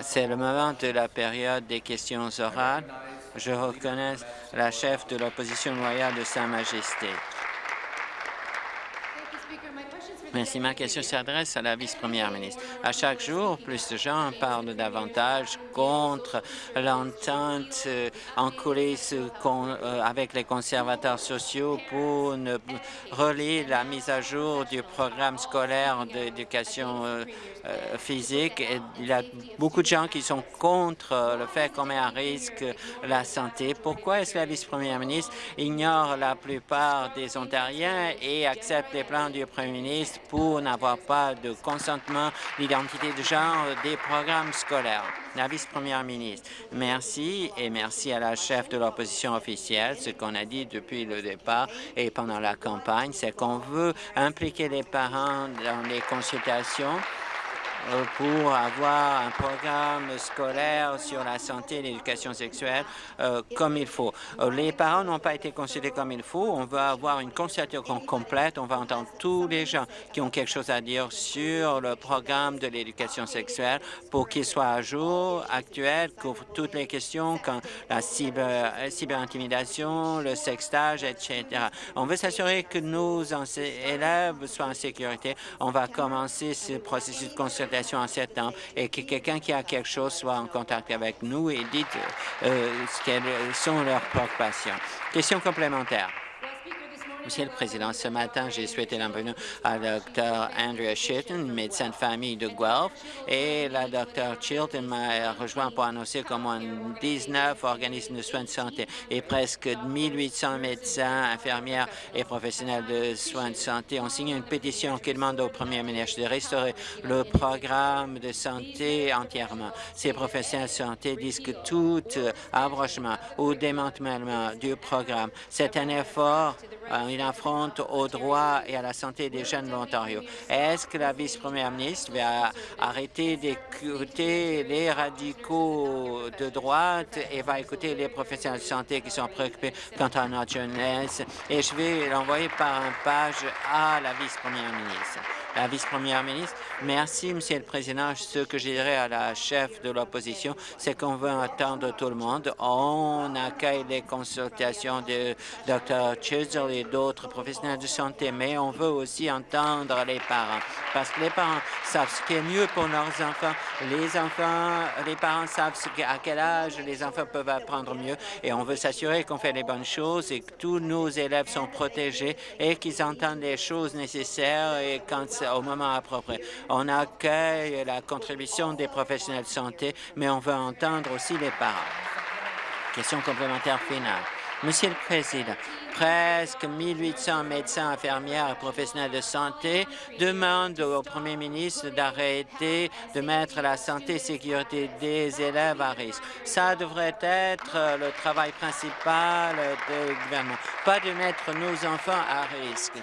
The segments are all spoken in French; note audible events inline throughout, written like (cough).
C'est le moment de la période des questions orales. Je reconnais la chef de l'opposition loyale de Sa Majesté. Merci. Ma question s'adresse à la vice-première ministre. À chaque jour, plus de gens parlent davantage contre l'entente euh, en coulisses euh, avec les conservateurs sociaux pour ne relier la mise à jour du programme scolaire d'éducation euh, physique. il y a beaucoup de gens qui sont contre le fait qu'on met à risque la santé. Pourquoi est-ce que la vice-première ministre ignore la plupart des Ontariens et accepte les plans du premier ministre pour n'avoir pas de consentement d'identité de genre des programmes scolaires. La vice-première ministre, merci et merci à la chef de l'opposition officielle. Ce qu'on a dit depuis le départ et pendant la campagne, c'est qu'on veut impliquer les parents dans les consultations pour avoir un programme scolaire sur la santé et l'éducation sexuelle euh, comme il faut. Euh, les parents n'ont pas été consultés comme il faut. On veut avoir une consultation complète. On va entendre tous les gens qui ont quelque chose à dire sur le programme de l'éducation sexuelle pour qu'il soit à jour, actuel, couvre toutes les questions comme la cyber, cyberintimidation, le sextage, etc. On veut s'assurer que nos élèves soient en sécurité. On va commencer ce processus de consultation en septembre et que quelqu'un qui a quelque chose soit en contact avec nous et dise euh, quelles sont leurs préoccupations. Question complémentaire. Monsieur le Président, ce matin, j'ai souhaité la à Dr. Andrea Chilton, médecin de famille de Guelph, et la Dr. Chilton m'a rejoint pour annoncer comment 19 organismes de soins de santé et presque 1800 médecins, infirmières et professionnels de soins de santé ont signé une pétition qui demande au premier ministre de restaurer le programme de santé entièrement. Ces professionnels de santé disent que tout abrochement ou démantèlement du programme, c'est un effort une affronte aux droits et à la santé des jeunes de l'Ontario. Est-ce que la vice-première ministre va arrêter d'écouter les radicaux de droite et va écouter les professionnels de santé qui sont préoccupés quant à notre jeunesse? Et je vais l'envoyer par un page à la vice-première ministre la vice-première ministre. Merci, Monsieur le Président. Ce que je dirais à la chef de l'opposition, c'est qu'on veut entendre tout le monde. On accueille les consultations de Dr. Chisel et d'autres professionnels de santé, mais on veut aussi entendre les parents, parce que les parents savent ce qui est mieux pour leurs enfants. Les enfants, les parents savent à quel âge les enfants peuvent apprendre mieux, et on veut s'assurer qu'on fait les bonnes choses et que tous nos élèves sont protégés et qu'ils entendent les choses nécessaires et quand au moment approprié. On accueille la contribution des professionnels de santé, mais on veut entendre aussi les parents. Question complémentaire finale. Monsieur le Président, presque 1800 médecins, infirmières et professionnels de santé demandent au premier ministre d'arrêter de mettre la santé et sécurité des élèves à risque. Ça devrait être le travail principal du gouvernement, pas de mettre nos enfants à risque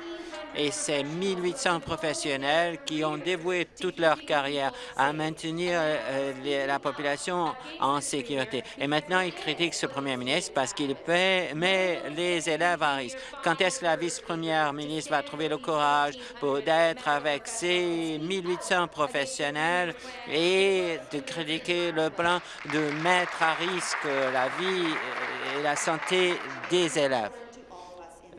et ces 1800 professionnels qui ont dévoué toute leur carrière à maintenir euh, la population en sécurité. Et maintenant, ils critiquent ce premier ministre parce qu'il met les élèves à risque. Quand est-ce que la vice-première ministre va trouver le courage pour d'être avec ces 1800 professionnels et de critiquer le plan de mettre à risque la vie et la santé des élèves?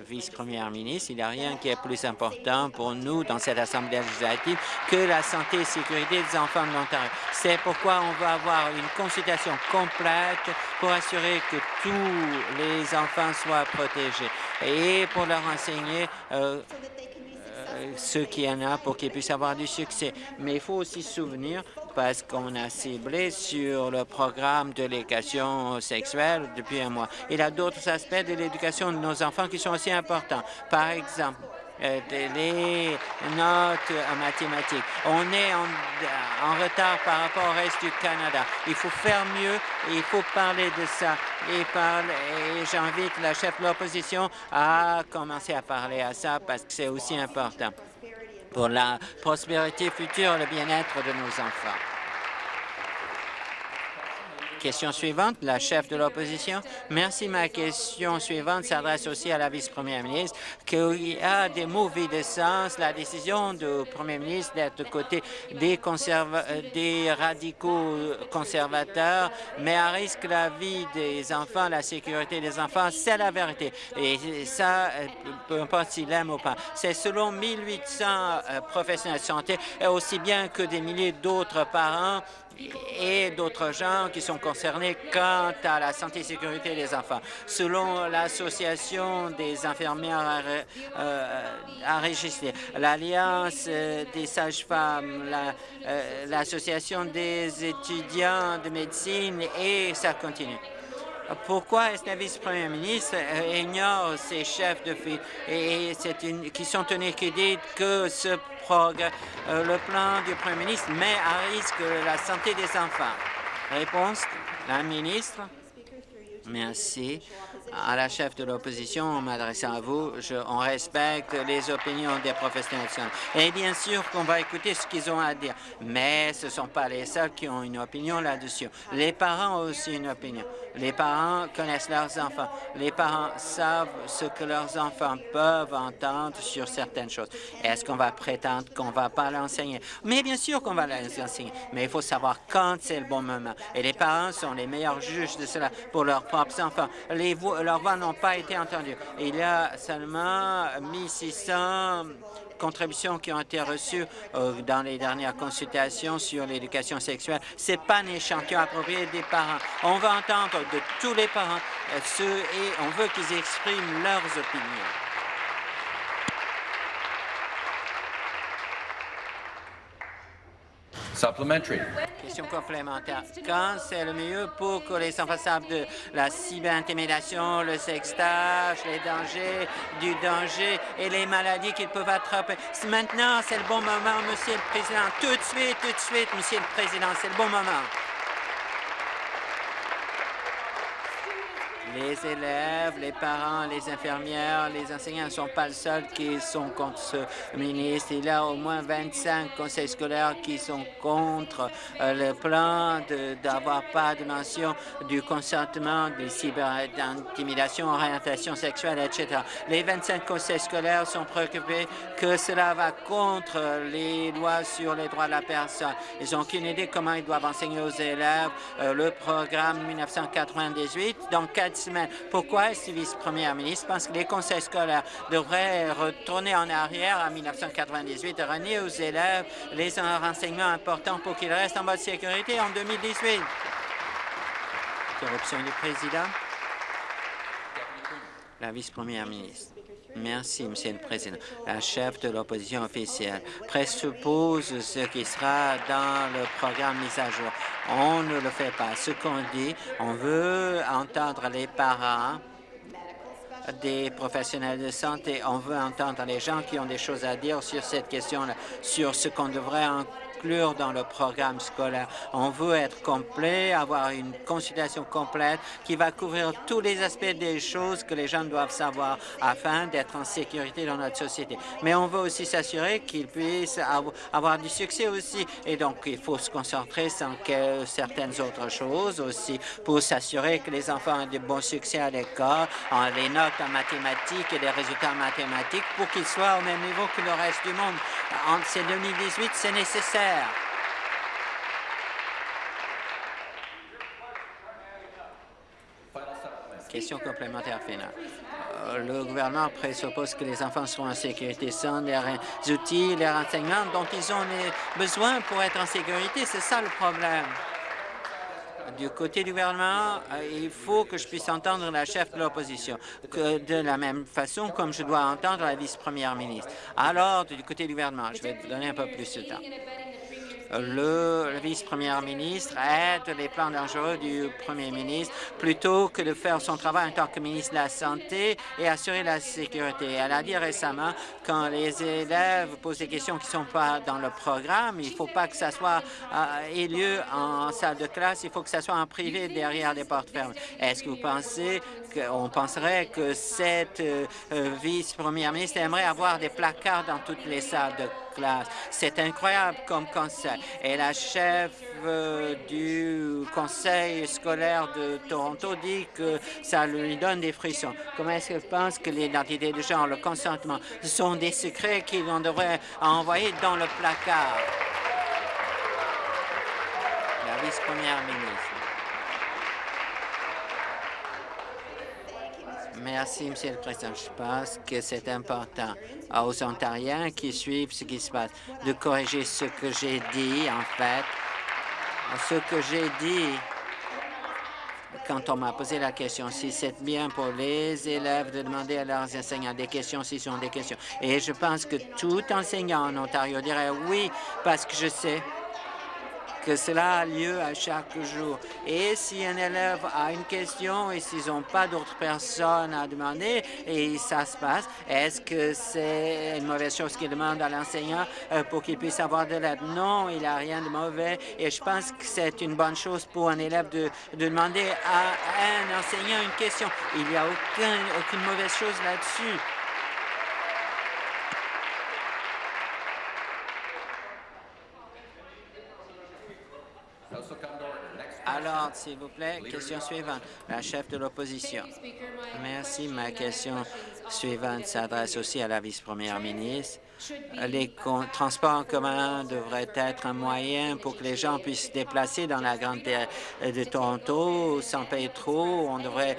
Vice-première ministre, il n'y a rien qui est plus important pour nous dans cette Assemblée législative que la santé et sécurité des enfants de l'Ontario. C'est pourquoi on va avoir une consultation complète pour assurer que tous les enfants soient protégés et pour leur enseigner euh, ce qu'il y en a pour qu'ils puissent avoir du succès. Mais il faut aussi se souvenir, parce qu'on a ciblé sur le programme de l'éducation sexuelle depuis un mois. Il y a d'autres aspects de l'éducation de nos enfants qui sont aussi importants. Par exemple, euh, les notes en mathématiques. On est en, en, retard par rapport au reste du Canada. Il faut faire mieux et il faut parler de ça. Et, et j'invite la chef de l'opposition à commencer à parler à ça parce que c'est aussi important pour la prospérité future et le bien-être de nos enfants. Question suivante, la chef de l'opposition. Merci. Ma question suivante s'adresse aussi à la vice-première ministre, qu'il y a des mauvais de sens, la décision du premier ministre d'être côté des, des radicaux conservateurs, mais à risque la vie des enfants, la sécurité des enfants, c'est la vérité. Et ça, peu importe s'il aime ou pas. C'est selon 1800 euh, professionnels de santé, aussi bien que des milliers d'autres parents et d'autres gens qui sont concernés quant à la santé et sécurité des enfants. Selon l'Association des infirmières euh, enregistrées, l'Alliance euh, des sages-femmes, euh, l'Association des étudiants de médecine et ça continue. Pourquoi est-ce que la vice-première ministre ignore ces chefs de file et une, qui sont tenus qui disent que ce euh, le plan du Premier ministre met à risque la santé des enfants. Réponse, la ministre. Merci à la chef de l'opposition en m'adressant à vous. Je, on respecte les opinions des professionnels. Et bien sûr qu'on va écouter ce qu'ils ont à dire. Mais ce ne sont pas les seuls qui ont une opinion là-dessus. Les parents ont aussi une opinion. Les parents connaissent leurs enfants. Les parents savent ce que leurs enfants peuvent entendre sur certaines choses. Est-ce qu'on va prétendre qu'on ne va pas l'enseigner? Mais bien sûr qu'on va les enseigner. Mais il faut savoir quand c'est le bon moment. Et les parents sont les meilleurs juges de cela pour leurs propres enfants. Les leurs voix n'ont pas été entendues. Il y a seulement 1600 contributions qui ont été reçues euh, dans les dernières consultations sur l'éducation sexuelle. Ce n'est pas un échantillon approprié des parents. On va entendre de tous les parents euh, ceux et on veut qu'ils expriment leurs opinions. Supplementary. Question complémentaire. Quand c'est le mieux pour que les enfants de la cyberintimidation, le sextage, les dangers, du danger et les maladies qu'ils peuvent attraper? Maintenant, c'est le bon moment, Monsieur le Président. Tout de suite, tout de suite, Monsieur le Président, c'est le bon moment. Les élèves, les parents, les infirmières, les enseignants ne sont pas les seuls qui sont contre ce ministre. Il y a au moins 25 conseils scolaires qui sont contre euh, le plan d'avoir pas de mention du consentement, de cyberintimidation, orientation sexuelle, etc. Les 25 conseils scolaires sont préoccupés que cela va contre les lois sur les droits de la personne. Ils n'ont aucune idée comment ils doivent enseigner aux élèves euh, le programme 1998 dans quatre pourquoi est-ce vice-première ministre? Pense que les conseils scolaires devraient retourner en arrière à 1998 et renier aux élèves les renseignements importants pour qu'ils restent en bonne sécurité en 2018? Corruption du président. La vice-première ministre. Merci, Monsieur le Président. La chef de l'opposition officielle présuppose ce qui sera dans le programme mis à jour. On ne le fait pas. Ce qu'on dit, on veut entendre les parents des professionnels de santé. On veut entendre les gens qui ont des choses à dire sur cette question-là, sur ce qu'on devrait dans le programme scolaire. On veut être complet, avoir une consultation complète qui va couvrir tous les aspects des choses que les gens doivent savoir afin d'être en sécurité dans notre société. Mais on veut aussi s'assurer qu'ils puissent avoir du succès aussi. Et donc, il faut se concentrer sur certaines autres choses aussi pour s'assurer que les enfants ont de bons succès à l'école, en les notes en mathématiques et des résultats mathématiques pour qu'ils soient au même niveau que le reste du monde. En ces 2018, c'est nécessaire Question complémentaire finale. Euh, le gouvernement présuppose que les enfants seront en sécurité sans les outils, les renseignements dont ils ont besoin pour être en sécurité. C'est ça le problème. Du côté du gouvernement, euh, il faut que je puisse entendre la chef de l'opposition de la même façon comme je dois entendre la vice-première ministre. Alors, du côté du gouvernement, je vais donner un peu plus de temps le vice-premier ministre aide les plans dangereux du premier ministre plutôt que de faire son travail en tant que ministre de la Santé et assurer la sécurité. Elle a dit récemment, quand les élèves posent des questions qui ne sont pas dans le programme, il ne faut pas que ça soit euh, lieu en salle de classe, il faut que ça soit en privé derrière les portes fermées. Est-ce que vous pensez qu'on penserait que cette euh, vice-première ministre aimerait avoir des placards dans toutes les salles de classe. C'est incroyable comme conseil. Et la chef euh, du conseil scolaire de Toronto dit que ça lui donne des frissons. Comment est-ce qu'elle pense que l'identité de genre, le consentement, sont des secrets qu'on devrait envoyer dans le placard? La vice-première ministre. Merci, Monsieur le Président. Je pense que c'est important aux Ontariens qui suivent ce qui se passe de corriger ce que j'ai dit, en fait. Ce que j'ai dit quand on m'a posé la question si c'est bien pour les élèves de demander à leurs enseignants des questions s'ils ont des questions. Et je pense que tout enseignant en Ontario dirait oui, parce que je sais que cela a lieu à chaque jour. Et si un élève a une question et s'ils n'ont pas d'autres personnes à demander et ça se passe, est-ce que c'est une mauvaise chose qu'il demande à l'enseignant euh, pour qu'il puisse avoir de l'aide? Non, il n'y a rien de mauvais et je pense que c'est une bonne chose pour un élève de, de demander à un enseignant une question. Il n'y a aucun, aucune mauvaise chose là-dessus. Alors, s'il vous plaît, question suivante. La chef de l'opposition. Merci. Ma question suivante s'adresse aussi à la vice-première ministre. Les transports en commun devraient être un moyen pour que les gens puissent se déplacer dans la grande de Toronto sans payer trop. On devrait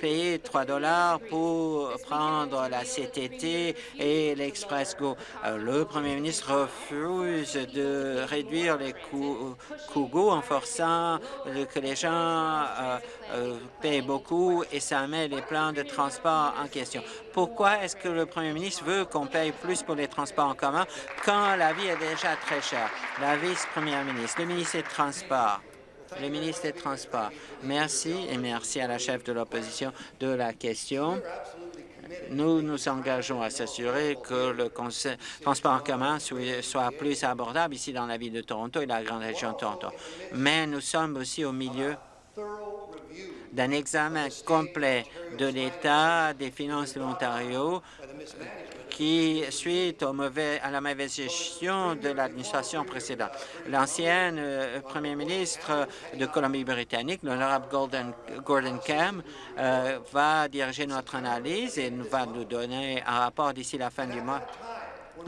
payer 3 dollars pour prendre la CTT et l'Express Go. Euh, le premier ministre refuse de réduire les coûts, Go en forçant que les gens euh, euh, payent beaucoup et ça met les plans de transport en question. Pourquoi est-ce que le premier ministre veut qu'on paye plus pour les transports en commun quand la vie est déjà très chère? La vice-première ministre, le ministre des Transports. Le ministre des Transports. Merci et merci à la chef de l'opposition de la question. Nous nous engageons à s'assurer que le transport en commun soit plus abordable ici dans la ville de Toronto et la grande région de Toronto. Mais nous sommes aussi au milieu d'un examen complet de l'état des finances de l'Ontario qui, suite à la mauvaise gestion de l'administration précédente. L'ancienne euh, premier ministre de Colombie-Britannique, l'honorable Gordon Cam, euh, va diriger notre analyse et va nous donner un rapport d'ici la fin du mois.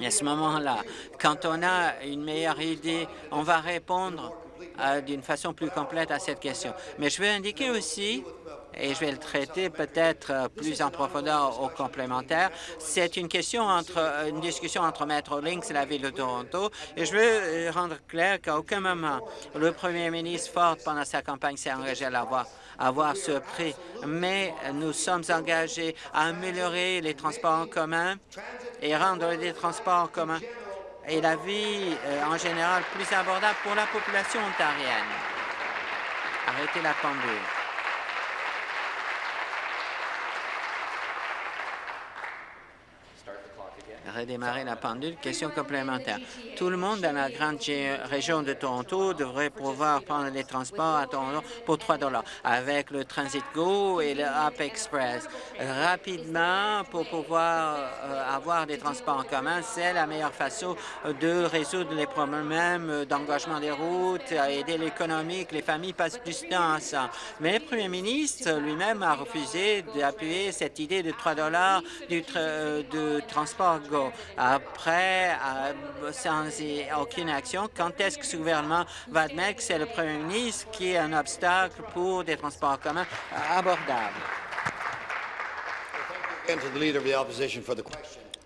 Et à ce moment-là, quand on a une meilleure idée, on va répondre euh, d'une façon plus complète à cette question. Mais je veux indiquer aussi et je vais le traiter peut-être euh, plus en profondeur au complémentaire. C'est une question euh, une discussion entre Metrolinx et la Ville de Toronto et je veux euh, rendre clair qu'à aucun moment le premier ministre Ford, pendant sa campagne, s'est engagé à avoir, avoir ce prix. Mais nous sommes engagés à améliorer les transports en commun et rendre les transports en commun et la vie en général plus abordable pour la population ontarienne. Arrêtez la pendule. Redémarrer la pendule. Question complémentaire. Tout le monde dans la grande région de Toronto devrait pouvoir prendre les transports à Toronto pour 3 dollars avec le Transit Go et le Up Express. Rapidement, pour pouvoir euh, avoir des transports en commun, c'est la meilleure façon de résoudre les problèmes d'engagement des routes, aider l'économie, que les familles passent plus de temps ensemble. Mais le premier ministre lui-même a refusé d'appuyer cette idée de 3 dollars euh, de transport Go. Après, euh, sans aucune action, quand est-ce que ce gouvernement va admettre que c'est le premier ministre qui est un obstacle pour des transports communs abordables?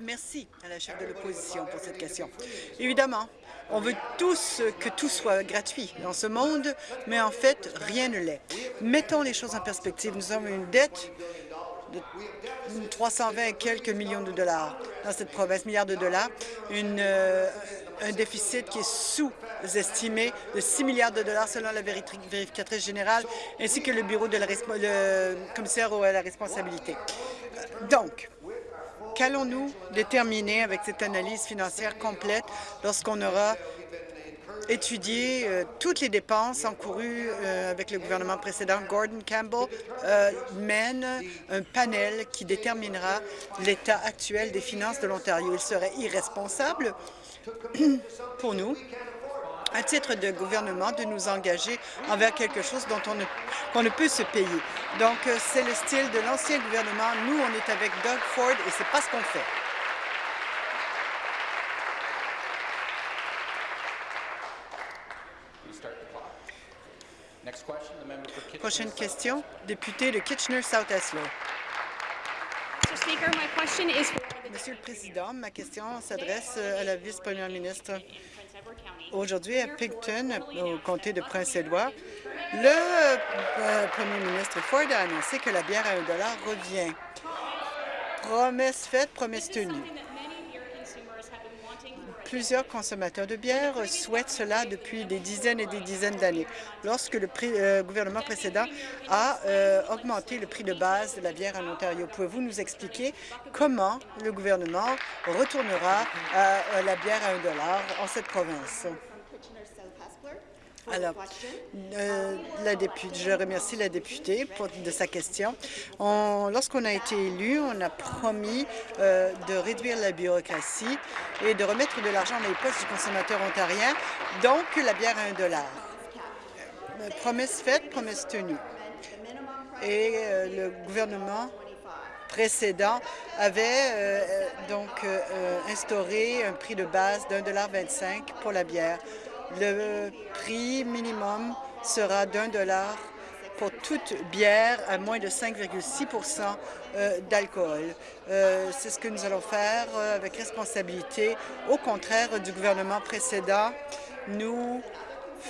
Merci à la chef de l'opposition pour cette question. Évidemment, on veut tous que tout soit gratuit dans ce monde, mais en fait, rien ne l'est. Mettons les choses en perspective. Nous avons une dette de 320 et quelques millions de dollars dans cette province, milliards de dollars, euh, un déficit qui est sous-estimé de 6 milliards de dollars selon la vérificatrice générale, ainsi que le bureau de la commissaire à la responsabilité. Donc, qu'allons-nous déterminer avec cette analyse financière complète lorsqu'on aura étudier euh, toutes les dépenses encourues euh, avec le gouvernement précédent. Gordon Campbell euh, mène un panel qui déterminera l'état actuel des finances de l'Ontario. Il serait irresponsable (clears throat) pour nous, à titre de gouvernement, de nous engager envers quelque chose dont on ne, qu'on ne peut se payer. Donc, c'est le style de l'ancien gouvernement. Nous, on est avec Doug Ford et c'est pas ce qu'on fait. Prochaine question, député de Kitchener-South-Eslo. Monsieur le Président, ma question s'adresse à la vice-première ministre. Aujourd'hui, à Picton, au comté de Prince-Édouard, le euh, premier ministre Ford a annoncé que la bière à 1 revient. Promesse faite, promesse tenue. Plusieurs consommateurs de bière souhaitent cela depuis des dizaines et des dizaines d'années. Lorsque le euh, gouvernement précédent a euh, augmenté le prix de base de la bière en Ontario, pouvez-vous nous expliquer comment le gouvernement retournera la bière à 1 dollar en cette province? Alors, euh, la députée, je remercie la députée pour, de sa question. Lorsqu'on a été élu, on a promis euh, de réduire la bureaucratie et de remettre de l'argent dans les poches du consommateur ontarien, donc la bière à un dollar. Euh, promesse faite, promesse tenue. Et le gouvernement précédent avait donc instauré un prix de base d'un dollar 25 pour la bière. Le prix minimum sera d'un dollar pour toute bière à moins de 5,6% euh, d'alcool. Euh, c'est ce que nous allons faire euh, avec responsabilité. Au contraire du gouvernement précédent, nous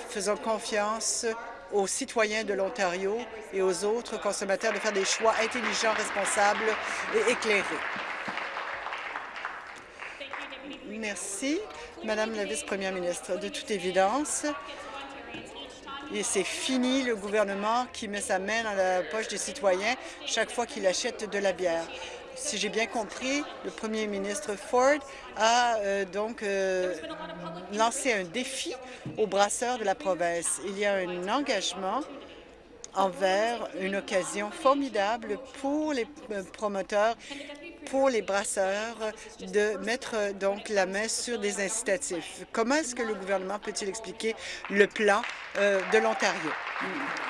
faisons confiance aux citoyens de l'Ontario et aux autres consommateurs de faire des choix intelligents, responsables et éclairés. Merci. Madame la vice-première ministre, de toute évidence, et c'est fini le gouvernement qui met sa main dans la poche des citoyens chaque fois qu'il achète de la bière. Si j'ai bien compris, le premier ministre Ford a euh, donc euh, lancé un défi aux brasseurs de la province. Il y a un engagement envers une occasion formidable pour les euh, promoteurs pour les brasseurs de mettre donc la main sur des incitatifs. Comment est-ce que le gouvernement peut-il expliquer le plan euh, de l'Ontario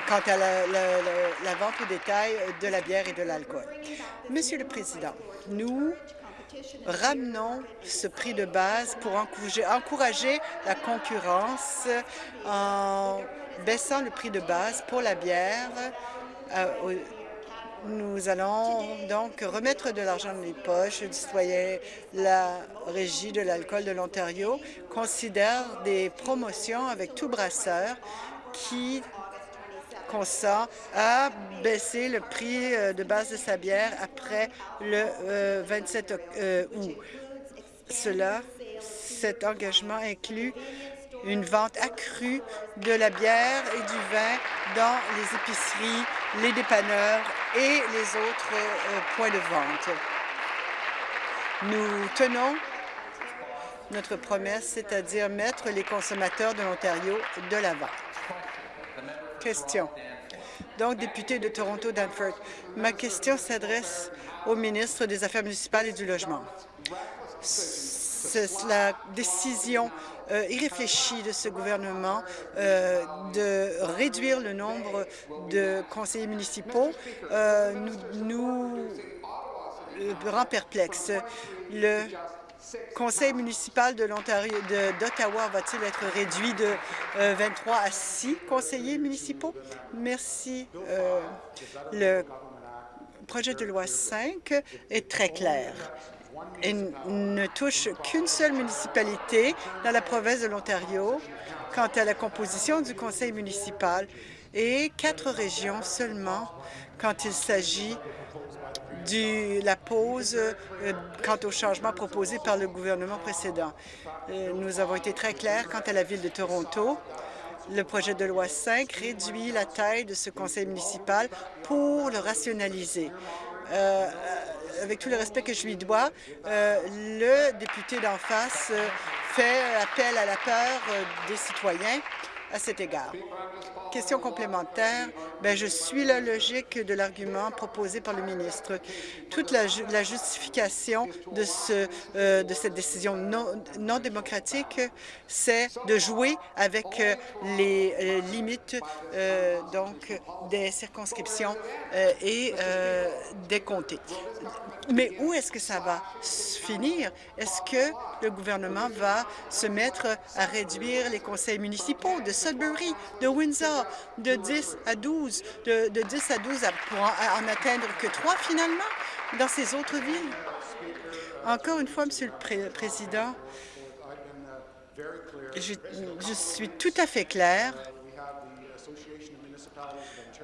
quant à la, vente au détail de la bière et de l'alcool? Monsieur le Président, nous ramenons ce prix de base pour encourager la concurrence en baissant le prix de base pour la bière euh, nous allons donc remettre de l'argent dans les poches du citoyen. La Régie de l'alcool de l'Ontario considère des promotions avec tout brasseur qui consent à baisser le prix euh, de base de sa bière après le 27 euh, euh, août. Cela, cet engagement inclut une vente accrue de la bière et du vin dans les épiceries, les dépanneurs et les autres euh, points de vente. Nous tenons notre promesse, c'est-à-dire mettre les consommateurs de l'Ontario de l'avant. Question. Donc, député de Toronto-Danforth, ma question s'adresse au ministre des Affaires municipales et du Logement. C'est la décision euh, de ce gouvernement euh, de réduire le nombre de conseillers municipaux euh, nous, rend perplexes. Le conseil municipal de l'Ontario d'Ottawa va-t-il être réduit de 23 à 6 conseillers municipaux? Merci. le projet de loi 5 est très clair et ne touche qu'une seule municipalité dans la province de l'Ontario quant à la composition du conseil municipal et quatre régions seulement quand il s'agit de la pause euh, quant au changement proposé par le gouvernement précédent. Euh, nous avons été très clairs quant à la ville de Toronto. Le projet de loi 5 réduit la taille de ce conseil municipal pour le rationaliser. Euh, avec tout le respect que je lui dois, euh, le député d'en face euh, fait appel à la peur des citoyens à cet égard. Question complémentaire. Bien, je suis la logique de l'argument proposé par le ministre. Toute la, justification de, ce, euh, de cette décision non, démocratique, c'est de jouer avec euh, les euh, limites donc des circonscriptions et des comtés. Mais où est-ce que ça va finir? Est-ce que le gouvernement va se mettre à réduire les conseils municipaux Sudbury, de Windsor, de 10 à 12, de, 10 à 12 pour en, atteindre que trois finalement dans ces autres villes? Encore une fois, Monsieur le Président, je, suis tout à fait clair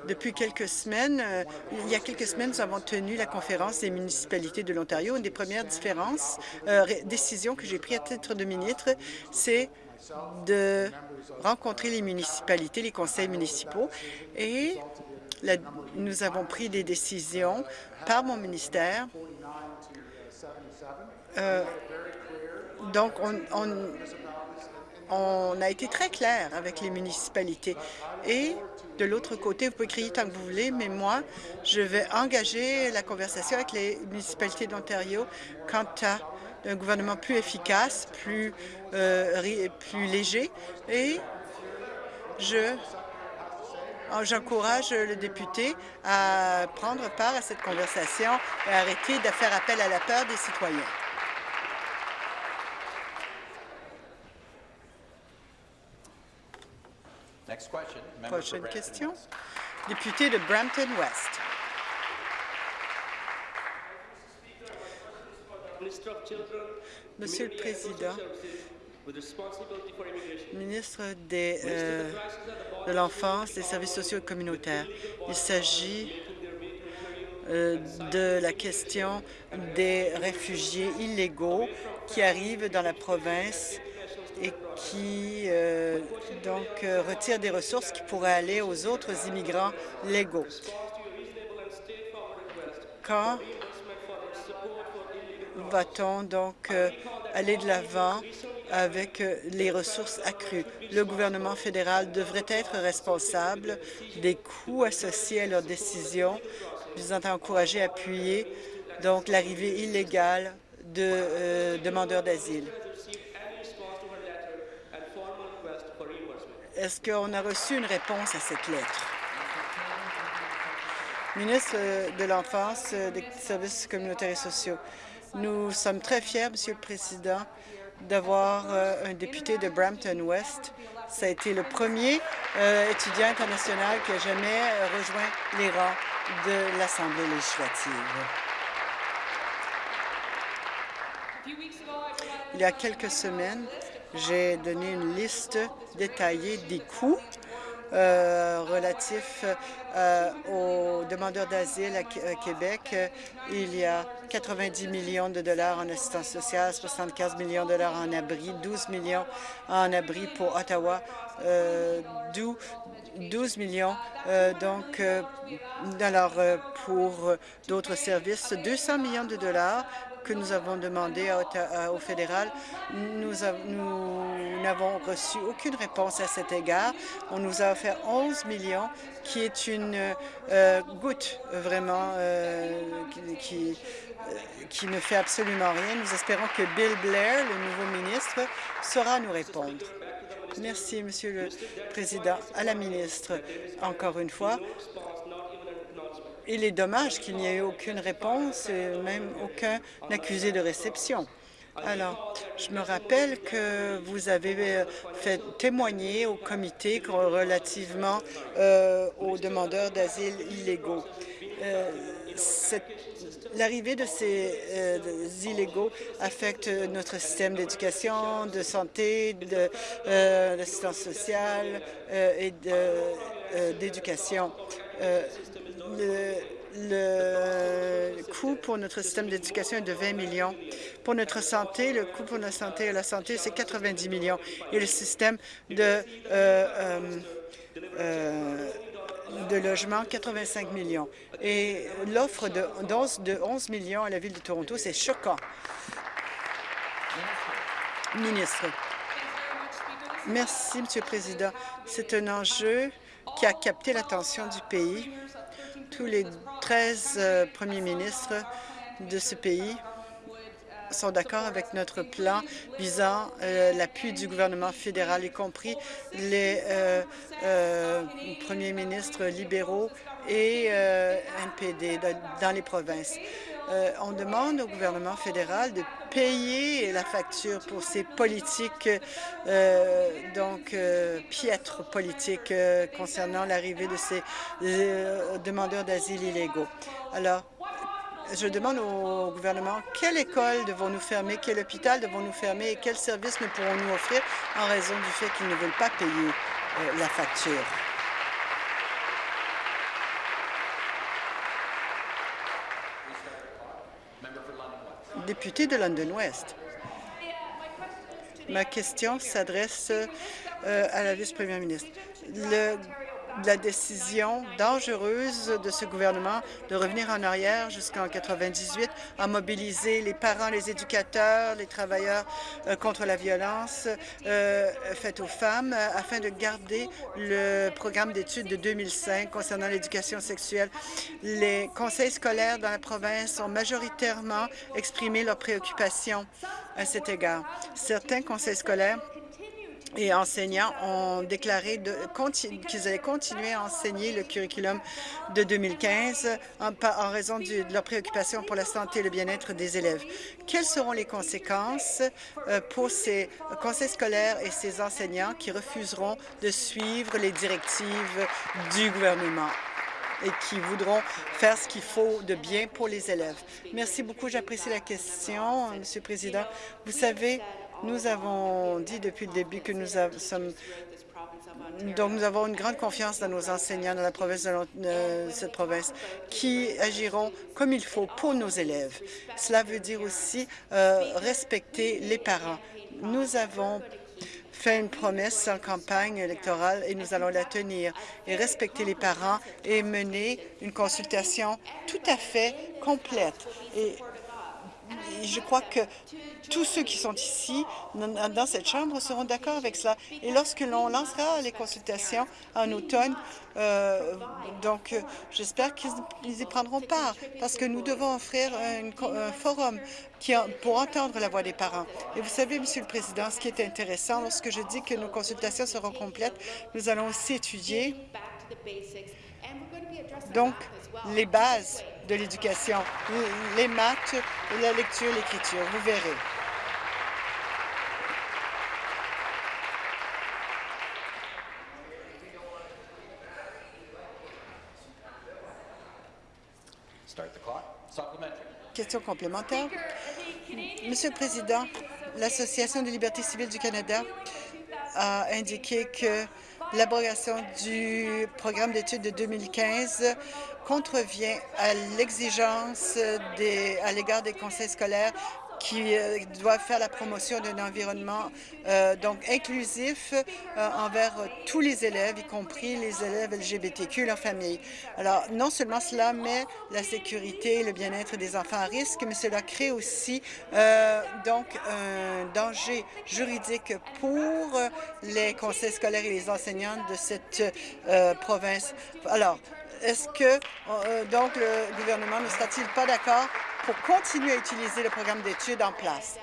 depuis quelques semaines, euh, il y a quelques semaines, nous avons tenu la conférence des municipalités de l'Ontario. Une des premières différences, euh, décisions que j'ai prises à titre de ministre, c'est de rencontrer les municipalités, les conseils municipaux, et nous avons pris des décisions par mon ministère. Euh, donc, on, on a été très clair avec les municipalités et de l'autre côté, vous pouvez crier tant que vous voulez, mais moi, je vais engager la conversation avec les municipalités d'Ontario quant à un gouvernement plus efficace, plus, euh, plus léger, et je J'encourage le député à prendre part à cette conversation et arrêter de faire appel à la peur des citoyens. Prochaine question. Député de Brampton Monsieur le Président, ministre des, euh, de l'Enfance, des services sociaux et communautaires, il s'agit euh, de la question des réfugiés illégaux qui arrivent dans la province et qui euh, donc euh, retire des ressources qui pourraient aller aux autres immigrants légaux. Quand va-t-on donc euh, aller de l'avant avec les ressources accrues? Le gouvernement fédéral devrait être responsable des coûts associés à leurs décisions visant à encourager appuyer donc l'arrivée illégale de demandeurs d'asile. Est-ce qu'on a reçu une réponse à cette lettre? Ministre de l'Enfance, des services communautaires et sociaux, nous sommes très fiers, Monsieur le Président, d'avoir euh, un député de Brampton West. Ça a été le premier euh, étudiant international qui a jamais euh, rejoint les rangs de l'Assemblée législative. Il y a quelques semaines, j'ai donné une liste détaillée des coûts euh, relatifs euh, aux demandeurs d'asile à, Québec. Il y a 90 millions de dollars en assistance sociale, 75 millions de dollars en abri, 12 millions en abri pour Ottawa, 12 euh, millions donc alors pour d'autres services, 200 millions de dollars que nous avons demandé au fédéral. Nous n'avons reçu aucune réponse à cet égard. On nous a offert 11 millions, qui est une euh, goutte vraiment euh, qui, euh, qui ne fait absolument rien. Nous espérons que Bill Blair, le nouveau ministre, saura nous répondre. Merci, Monsieur le Président. À la ministre, encore une fois, il est dommage qu'il n'y ait eu aucune réponse et même aucun accusé de réception. Alors, je me rappelle que vous avez euh, fait témoigner au comité relativement euh, aux demandeurs d'asile illégaux. Euh, l'arrivée de ces illégaux affecte notre système d'éducation, de santé, d'assistance sociale et d'éducation le, coût pour notre système d'éducation est de 20 millions. Pour notre santé, le coût pour notre santé et la santé, c'est 90 millions. Et le système de, euh, euh, euh, de logement, 85 millions. Et l'offre de, de 11 millions à la Ville de Toronto, c'est choquant. Ministre. Merci, Monsieur le Président. C'est un enjeu qui a capté l'attention du pays. Tous les 13 euh, premiers ministres de ce pays sont d'accord avec notre plan visant euh, l'appui du gouvernement fédéral, y compris les euh, premiers ministres libéraux et NPD dans les provinces. On demande au gouvernement fédéral de payer la facture pour ces politiques, euh, donc euh, piètres politiques euh, concernant l'arrivée de ces demandeurs d'asile illégaux. Alors, je demande au gouvernement quelle école devons-nous fermer, quel hôpital devons-nous fermer et quels services nous pourrons-nous offrir en raison du fait qu'ils ne veulent pas payer la facture? Député de London West. Ma question s'adresse euh, à la vice-première ministre la décision dangereuse de ce gouvernement de revenir en arrière jusqu'en 98 a mobilisé les parents, les éducateurs, les travailleurs euh, contre la violence euh, faite aux femmes afin de garder le programme d'études de 2005 concernant l'éducation sexuelle. Les conseils scolaires dans la province ont majoritairement exprimé leurs préoccupations à cet égard. Certains conseils scolaires et enseignants ont déclaré qu'ils allaient continuer à enseigner le curriculum de 2015 en, raison de leur préoccupation pour la santé et le bien-être des élèves. Quelles seront les conséquences euh, pour ces conseils scolaires et ces enseignants qui refuseront de suivre les directives du gouvernement? et qui voudront faire ce qu'il faut de bien pour les élèves? Merci beaucoup. J'apprécie la question, Monsieur le Président. Vous savez, nous avons dit depuis le début que nous sommes donc, nous avons une grande confiance dans nos enseignants dans la province de cette province qui agiront comme il faut pour nos élèves. Cela veut dire aussi euh, respecter les parents. Nous avons fait une promesse en campagne électorale et nous allons la tenir et respecter les parents et mener une consultation tout à fait complète. Et je crois que tous ceux qui sont ici, dans cette Chambre, seront d'accord avec cela. Et lorsque l'on lancera les consultations en automne, euh, donc j'espère qu'ils y prendront part, parce que nous devons offrir un, forum pour entendre la voix des parents. Et vous savez, Monsieur le Président, ce qui est intéressant, lorsque je dis que nos consultations seront complètes, nous allons aussi étudier donc les bases de l'éducation, les maths, la lecture, l'écriture. Vous verrez. Question complémentaire. Monsieur le Président, l'Association des libertés civiles du Canada a indiqué que l'abrogation du programme d'études de 2015 contrevient à l'exigence à l'égard des conseils scolaires qui euh, doivent faire la promotion d'un environnement euh, donc inclusif euh, envers tous les élèves, y compris les élèves LGBTQ et leurs familles. Alors, non seulement cela met la sécurité et le bien-être des enfants à risque, mais cela crée aussi donc un danger juridique pour les conseils scolaires et les enseignants de cette province. Alors, est-ce que donc le gouvernement ne sera-t-il pas d'accord pour continuer à utiliser le programme d'études en place.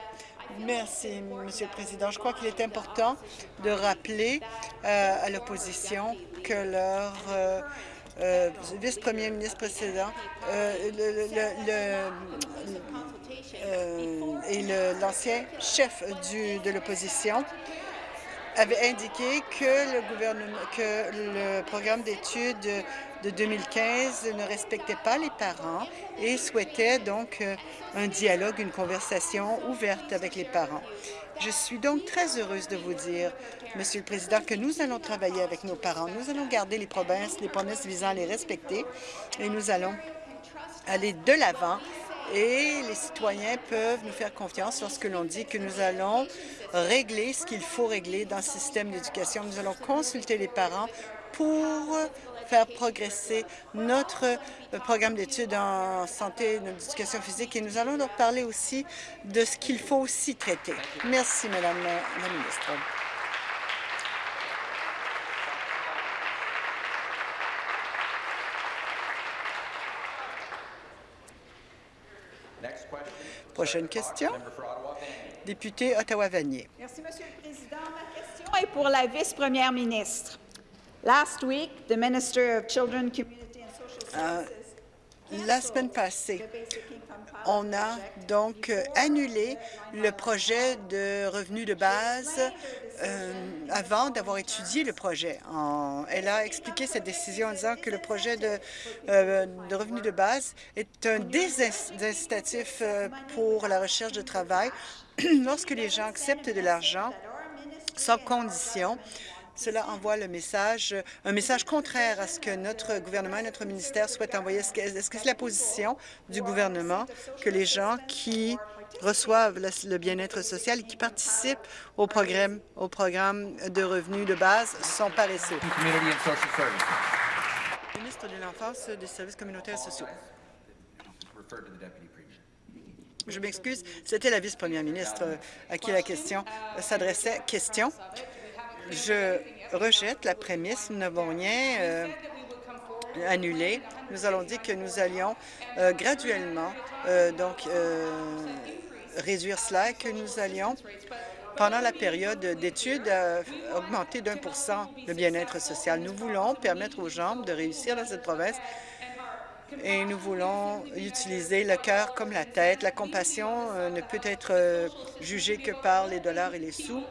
Merci, Monsieur le Président. Je crois qu'il est important de rappeler euh, à l'opposition que leur euh, euh, vice-premier ministre précédent et l'ancien chef de l'opposition avait indiqué que le gouvernement, que le programme d'études de 2015 ne respectait pas les parents et souhaitait donc euh, un dialogue, une conversation ouverte avec les parents. Je suis donc très heureuse de vous dire, Monsieur le Président, que nous allons travailler avec nos parents. Nous allons garder les provinces, les promesses visant à les respecter et nous allons aller de l'avant et les citoyens peuvent nous faire confiance lorsque l'on dit que nous allons régler ce qu'il faut régler dans le système d'éducation. Nous allons consulter les parents pour faire progresser notre euh, programme d'études en santé et éducation physique. Et nous allons donc parler aussi de ce qu'il faut aussi traiter. Merci, Madame la ministre. Prochaine question. Député Ottawa-Vanier. Merci, Monsieur le Président. Ma question est pour la vice-première ministre. Last week, the Minister of Children, Community and Social Services La semaine passée, on a donc euh, annulé le projet de revenu de base euh, avant d'avoir étudié le projet. En- elle a expliqué cette décision en disant que le projet de, euh, de revenu de base est un désincitatif euh, pour la recherche de travail (clears throat) lorsque les gens acceptent de l'argent sans condition. Cela envoie le message, un message contraire à ce que notre gouvernement et notre ministère souhaitent envoyer. Est-ce que c'est la position du gouvernement que les gens qui reçoivent le, bien-être social et qui participent au programme, de revenus de base sont paresseux? Ministre de l'Enfance, des Services communautaires sociaux. Je m'excuse, c'était la vice-première ministre à qui la question s'adressait. Question. Je rejette la prémisse. Nous n'avons rien euh, annulé. Nous allons dire que nous allions euh, graduellement euh, donc réduire cela et que nous allions, pendant la période d'études, augmenter d'un pour cent le bien-être social. Nous voulons permettre aux gens de réussir dans cette province et nous voulons utiliser le cœur comme la tête. La compassion ne peut être jugée que par les dollars et les sous.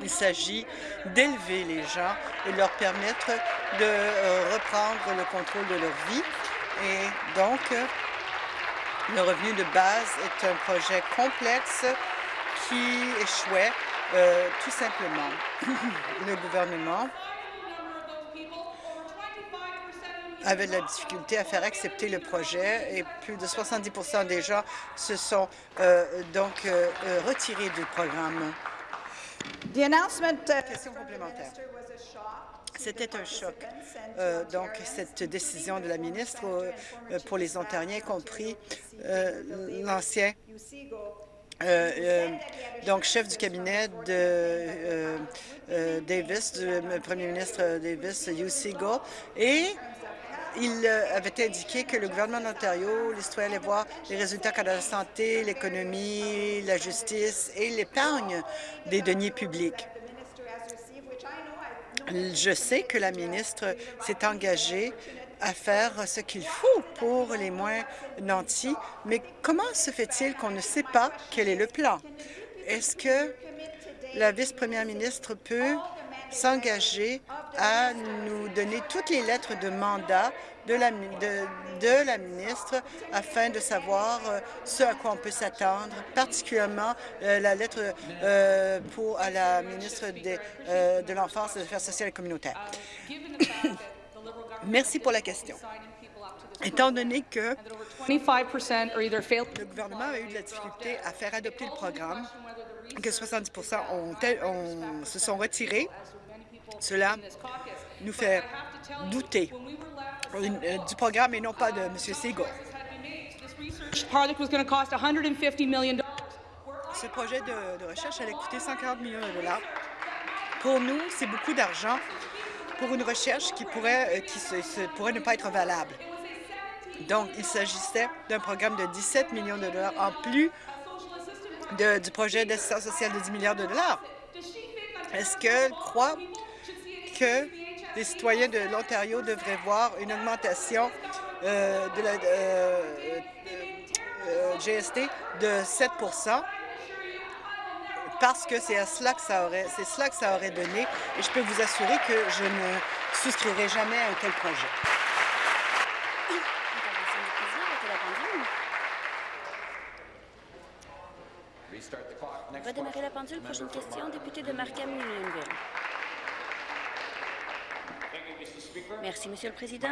Il s'agit d'élever les gens et leur permettre de euh, reprendre le contrôle de leur vie. Et donc, euh, le revenu de base est un projet complexe qui échouait euh, tout simplement. (clears throat) le gouvernement avait de la difficulté à faire accepter le projet et plus de 70% des gens se sont donc retirés du programme. The announcement uh, Question complémentaire. was a shock. C'était un choc. Euh, donc, cette décision de la ministre euh, euh, pour les Ontariens, y compris euh, l'ancien euh, euh, donc chef du cabinet de euh, euh, Davis, du euh, premier ministre Davis, Hugh Segal, et il euh, avait indiqué que le gouvernement d'Ontario, les citoyens allaient voir les résultats quant à la santé, l'économie, la justice et l'épargne des deniers publics. Je sais que la ministre s'est engagée à faire ce qu'il faut pour les moins nantis, mais comment se fait-il qu'on ne sait pas quel est le plan? Est-ce que la vice-première ministre peut s'engager à nous donner toutes les lettres de mandat de la, mi- de, de la ministre afin de savoir euh, ce à quoi on peut s'attendre, particulièrement euh, la lettre euh, pour à la ministre des, de l'Enfance, des Affaires sociales et communautaires. (coughs) Merci pour la question. Étant donné que 25% are either failed le gouvernement a eu de la difficulté à faire adopter le programme, que 70 ont, ont- se sont retirés, cela nous fait douter euh, du programme et non pas de M. Segal. This project was going to cost 150 million Ce projet de, de recherche allait coûter 140 millions de dollars. Pour nous, c'est beaucoup d'argent pour une recherche qui pourrait, euh, qui se- se- pourrait ne pas être valable. Donc, il s'agissait d'un programme de 17 millions de dollars en plus du projet d'assistance sociale de 10 milliards de dollars. Est-ce qu'elle croit que les citoyens de l'Ontario devraient voir une augmentation euh, de la euh, euh, GST de 7% parce que c'est à cela que ça aurait, c'est cela que ça aurait donné. Et je peux vous assurer que je ne souscrirai jamais à un tel projet. Intervention du président, arrêtez la pendule. Restart Next Redémarrer la pendule. Prochaine question, député de Markham Unionville. Merci, Monsieur le Président.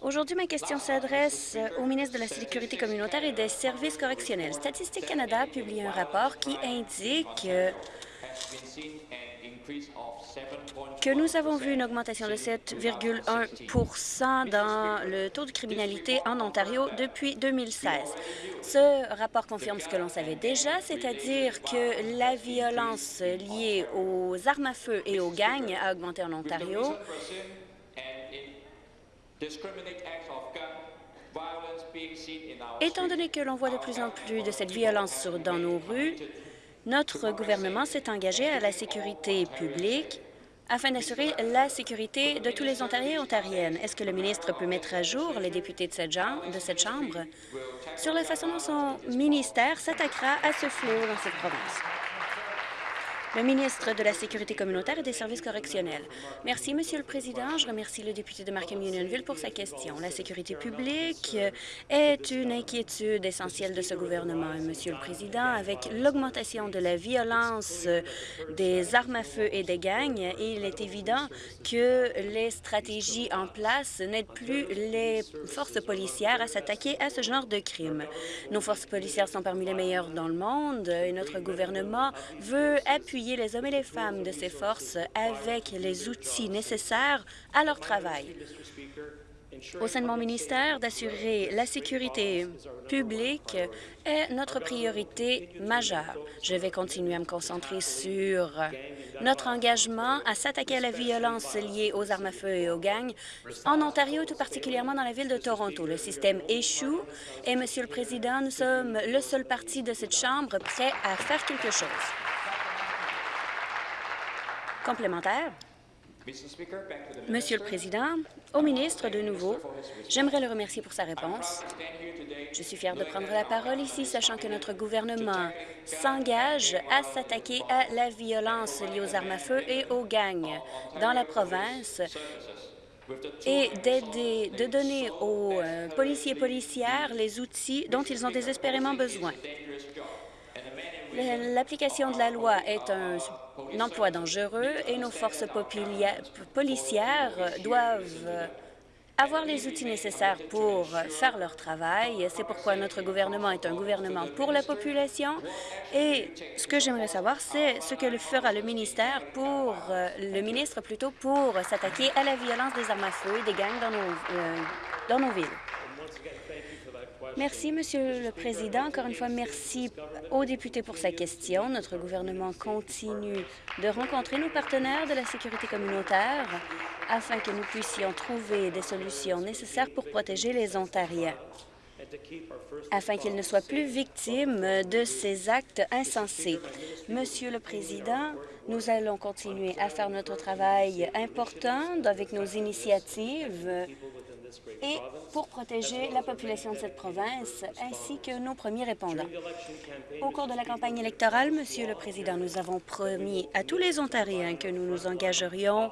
Aujourd'hui, ma question s'adresse au ministre de la Sécurité communautaire et des services correctionnels. Statistique Canada a publié un rapport qui indique que nous avons vu une augmentation de 7,1 dans le taux de criminalité en Ontario depuis 2016. Ce rapport confirme ce que l'on savait déjà, c'est-à-dire que la violence liée aux armes à feu et aux gangs a augmenté en Ontario. Étant donné que l'on voit de plus en plus de cette violence dans nos rues, notre gouvernement s'est engagé à la sécurité publique afin d'assurer la sécurité de tous les Ontariens et Ontariennes. Est-ce que le ministre peut mettre à jour les députés de cette, de cette Chambre? Sur la façon dont son ministère s'attaquera à ce fléau dans cette province? Le ministre de la Sécurité communautaire et des services correctionnels. Merci, Monsieur le Président. Je remercie le député de Markham-Unionville pour sa question. La sécurité publique est une inquiétude essentielle de ce gouvernement, Monsieur le Président. Avec l'augmentation de la violence des armes à feu et des gangs, il est évident que les stratégies en place n'aident plus les forces policières à s'attaquer à ce genre de crimes. Nos forces policières sont parmi les meilleures dans le monde et notre gouvernement veut appuyer les hommes et les femmes de ces forces avec les outils nécessaires à leur travail. Au sein de mon ministère, d'assurer la sécurité publique est notre priorité majeure. Je vais continuer à me concentrer sur notre engagement à s'attaquer à la violence liée aux armes à feu et aux gangs en Ontario, tout particulièrement dans la ville de Toronto. Le système échoue et, Monsieur le Président, nous sommes le seul parti de cette Chambre prêt à faire quelque chose. Complémentaire. Monsieur le Président, au ministre de nouveau, j'aimerais le remercier pour sa réponse. Je suis fière de prendre la parole ici, sachant que notre gouvernement s'engage à s'attaquer à la violence liée aux armes à feu et aux gangs dans la province et d'aider, de donner aux euh, policiers et policières les outils dont ils ont désespérément besoin. L'application de la loi est un, un emploi dangereux et nos forces policières doivent avoir les outils nécessaires pour faire leur travail. C'est pourquoi notre gouvernement est un gouvernement pour la population. Et ce que j'aimerais savoir, c'est ce que le fera le ministère pour, euh, le ministre plutôt, pour s'attaquer à la violence des armes à feu et des gangs dans nos, euh, dans nos villes. Merci, Monsieur le Président. Encore une fois, merci aux députés pour sa question. Notre gouvernement continue de rencontrer nos partenaires de la sécurité communautaire afin que nous puissions trouver des solutions nécessaires pour protéger les Ontariens, afin qu'ils ne soient plus victimes de ces actes insensés. Monsieur le Président, nous allons continuer à faire notre travail important avec nos initiatives et pour protéger la population de cette province ainsi que nos premiers répondants. Au cours de la campagne électorale, Monsieur le Président, nous avons promis à tous les Ontariens que nous nous engagerions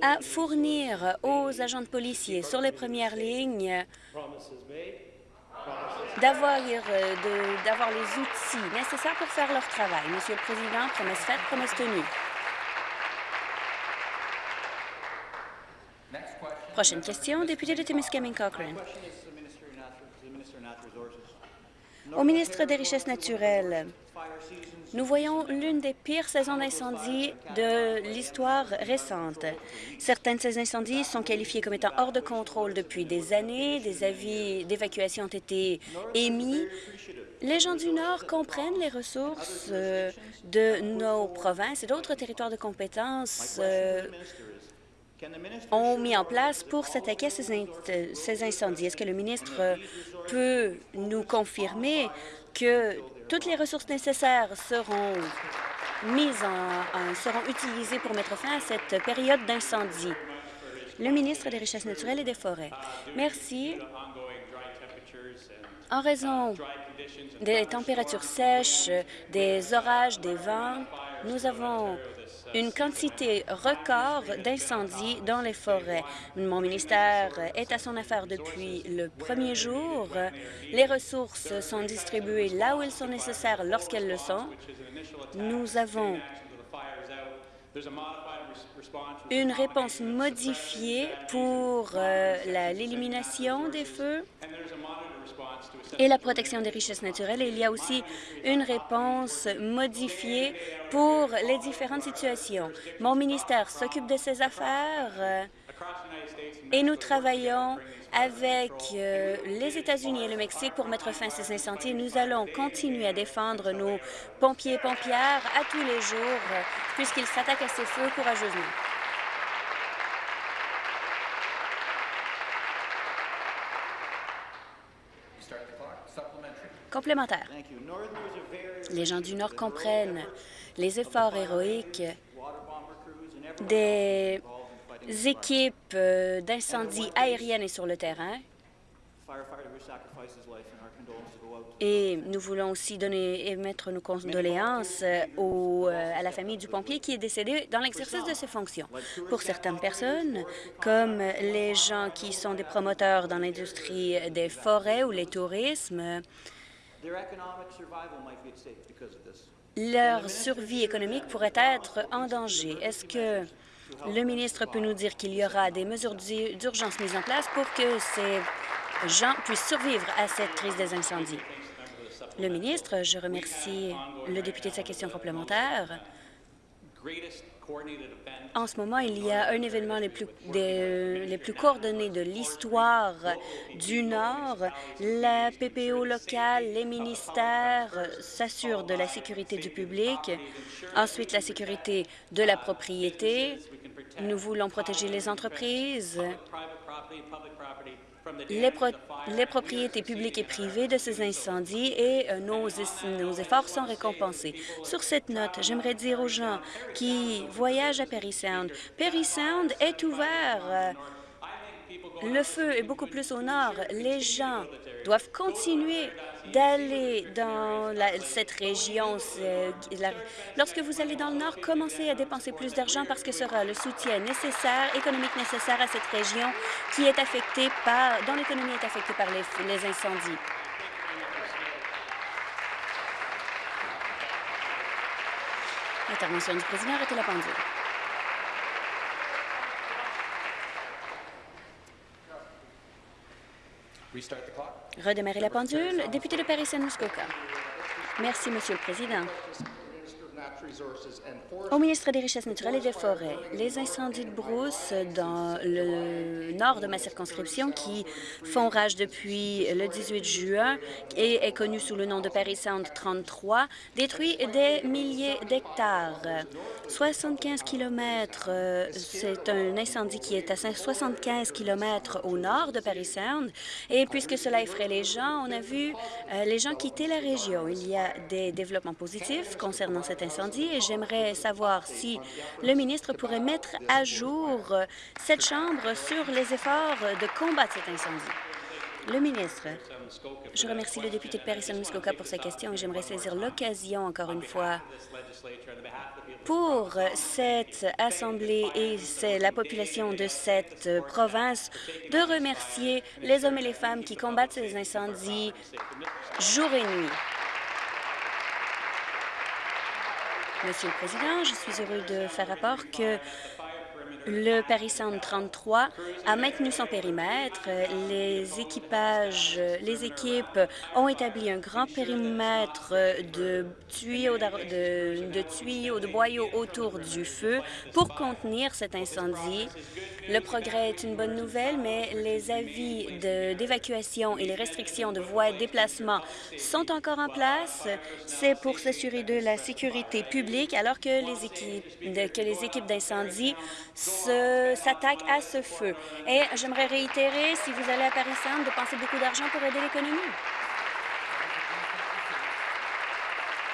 à fournir aux agents de policiers sur les premières lignes d'avoir euh, d'avoir les outils nécessaires pour faire leur travail. Monsieur le Président, promesse faite, promesse tenue. Prochaine question, député de Timiskaming Cochrane. Au ministre des Richesses naturelles, nous voyons l'une des pires saisons d'incendie de l'histoire récente. Certains de ces incendies sont qualifiés comme étant hors de contrôle depuis des années. Des avis d'évacuation ont été émis. Les gens du Nord comprennent les ressources euh, de nos provinces et d'autres territoires de compétences euh, ont mis en place pour s'attaquer à ces, in- ces incendies. Est-ce que le ministre euh, peut nous confirmer que toutes les ressources nécessaires seront mises en- seront utilisées pour mettre fin à cette période d'incendie? Le ministre des Richesses naturelles et des Forêts. Merci. En raison des températures sèches, des orages, des vents, nous avons une quantité record d'incendies dans les forêts. Mon ministère est à son affaire depuis le premier jour. Les ressources sont distribuées là où elles sont nécessaires lorsqu'elles le sont. Nous avons une réponse modifiée pour euh, l'élimination des feux et la protection des richesses naturelles. Il y a aussi une réponse modifiée pour les différentes situations. Mon ministère s'occupe de ces affaires et nous travaillons avec euh, les États-Unis et le Mexique pour mettre fin à ces incendies. Nous allons continuer à défendre nos pompiers et pompières à tous les jours puisqu'ils s'attaquent à ces feux courageusement. Complémentaire. Les gens du Nord comprennent les efforts héroïques des équipes euh, d'incendie aériennes et sur le terrain. Et nous voulons aussi donner, émettre nos condoléances euh, euh, à la famille du pompier qui est décédé dans l'exercice de ses fonctions. Pour certaines personnes, comme les gens qui sont des promoteurs dans l'industrie des forêts ou les tourismes, leur survie économique pourrait être en danger. Est-ce que le ministre peut nous dire qu'il y aura des mesures d'urgence mises en place pour que ces gens puissent survivre à cette crise des incendies? Le ministre, je remercie le député de sa question complémentaire. En ce moment, il y a un événement les plus, les plus coordonnés de l'histoire du Nord. La PPO locale, les ministères s'assurent de la sécurité du public. Ensuite, la sécurité de la propriété. Nous voulons protéger les entreprises les, propriétés publiques et privées de ces incendies et euh, nos, efforts sont récompensés. Sur cette note, j'aimerais dire aux gens qui voyagent à Perry Sound, Perry Sound est ouvert euh, le feu est beaucoup plus au nord. Les gens doivent continuer d'aller dans cette région. Lorsque vous allez dans le nord, commencez à dépenser plus d'argent parce que sera le soutien nécessaire, économique nécessaire à cette région qui est affectée par, dont l'économie est affectée par les, incendies. L'intervention du président arrêtez la pendule. Redémarrer la pendule. Député de Paris-Saint-Muskoka. Merci, Monsieur le Président. Au ministre des Richesses naturelles et des Forêts, les incendies de brousse dans le nord de ma circonscription qui font rage depuis le 18 juin et est connu sous le nom de Paris Sound 33 détruit des milliers d'hectares. 75 km, c'est un incendie qui est à 75 km au nord de Paris Sound et puisque cela effraie les gens, on a vu euh, les gens quitter la région. Il y a des développements positifs concernant cet incendie et j'aimerais savoir si le ministre pourrait mettre à jour cette Chambre sur les efforts de combattre cet incendie. Le ministre, je remercie le député de Paris-Muskoka pour sa question et j'aimerais saisir l'occasion, encore une fois, pour cette Assemblée et la population de cette province de remercier les hommes et les femmes qui combattent ces incendies jour et nuit. Monsieur le Président, je suis heureux de faire rapport que le Paris Sound 33 a maintenu son périmètre. Les équipages, les équipes ont établi un grand périmètre de tuyaux de, tuyaux, de boyaux autour du feu pour contenir cet incendie. Le progrès est une bonne nouvelle, mais les avis d'évacuation et les restrictions de voies et de déplacement sont encore en place. C'est pour s'assurer de la sécurité publique alors que les équipes, que les équipes d'incendie s'attaquent à ce feu. Et j'aimerais réitérer, si vous allez à Paris-Centre, de penser beaucoup d'argent pour aider l'économie.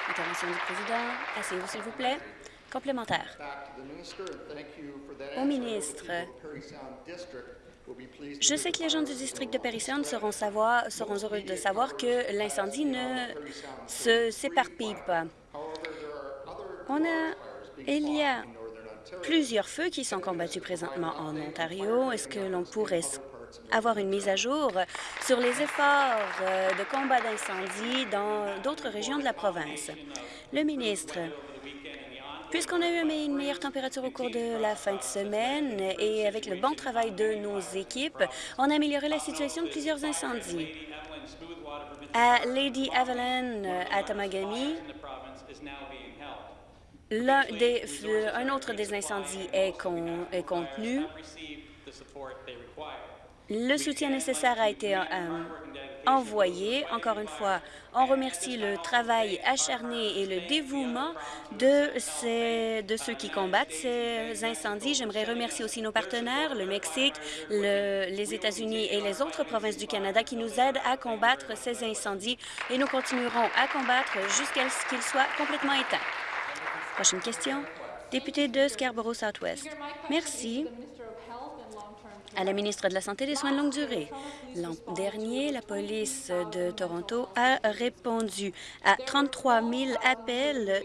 Intervention du président. Asseyez-vous, s'il vous plaît. Complémentaire. Au ministre, je sais que les gens du district de Perry Sound seront, seront heureux de savoir que l'incendie ne s'éparpille pas. On a, il y a plusieurs feux qui sont combattus présentement en Ontario. Est-ce que l'on pourrait avoir une mise à jour sur les efforts euh, de combat d'incendie dans d'autres régions de la province? Le ministre, Puisqu'on a eu une meilleure température au cours de la fin de semaine et avec le bon travail de nos équipes, on a amélioré la situation de plusieurs incendies. À Lady Evelyn, à Tamagami, un autre des incendies est, contenu. Le soutien nécessaire a été euh, envoyés. Encore une fois, on remercie le travail acharné et le dévouement de, ceux qui combattent ces incendies. J'aimerais remercier aussi nos partenaires, le Mexique, le- les États-Unis et les autres provinces du Canada qui nous aident à combattre ces incendies et nous continuerons à combattre jusqu'à ce qu'ils soient complètement éteints. Prochaine question. Député de Scarborough Southwest. Merci à la ministre de la Santé et des Soins de longue durée. L'an dernier, la police de Toronto a répondu à 33 000 appels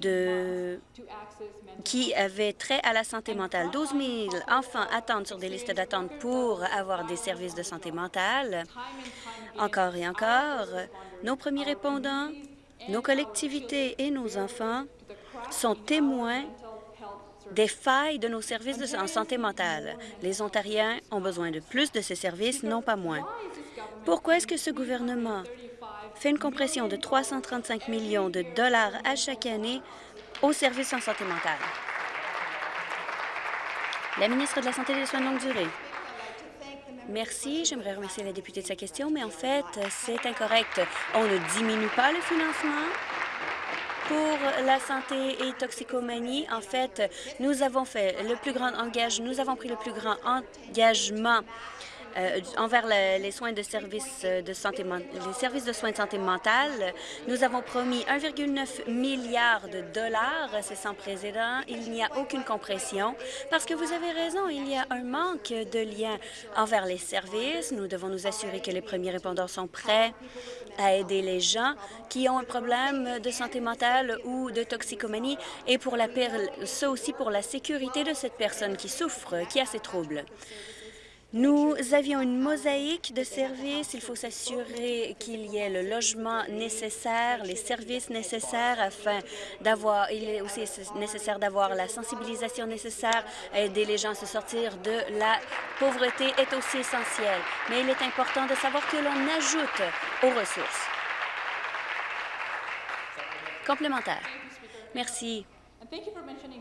de, qui avaient trait à la santé mentale. 12 000 enfants attendent sur des listes d'attente pour avoir des services de santé mentale. Encore et encore, nos premiers répondants, nos collectivités et nos enfants sont témoins des failles de nos services en santé mentale. Les Ontariens ont besoin de plus de ces services, non pas moins. Pourquoi est-ce que ce gouvernement fait une compression de 335 millions de dollars à chaque année aux services en santé mentale? La ministre de la Santé et des Soins de longue durée. Merci. J'aimerais remercier la députée de sa question, mais en fait, c'est incorrect. On ne diminue pas le financement pour la santé et toxicomanie. En fait, nous avons fait le plus grand engagement, nous avons pris le plus grand engagement euh, envers le- les soins de services euh, de santé, les services de soins de santé mentale. Nous avons promis 1,9 milliard de dollars. C'est sans précédent. Il n'y a aucune compression parce que vous avez raison, il y a un manque de lien envers les services. Nous devons nous assurer que les premiers répondants sont prêts à aider les gens qui ont un problème de santé mentale ou de toxicomanie et pour la aussi pour la sécurité de cette personne qui souffre, qui a ces troubles. Nous avions une mosaïque de services. Il faut s'assurer qu'il y ait le logement nécessaire, les services nécessaires afin d'avoir... Il est aussi nécessaire d'avoir la sensibilisation nécessaire. Aider les gens à se sortir de la pauvreté est aussi essentiel. Mais il est important de savoir que l'on ajoute aux ressources. Complémentaire. Merci.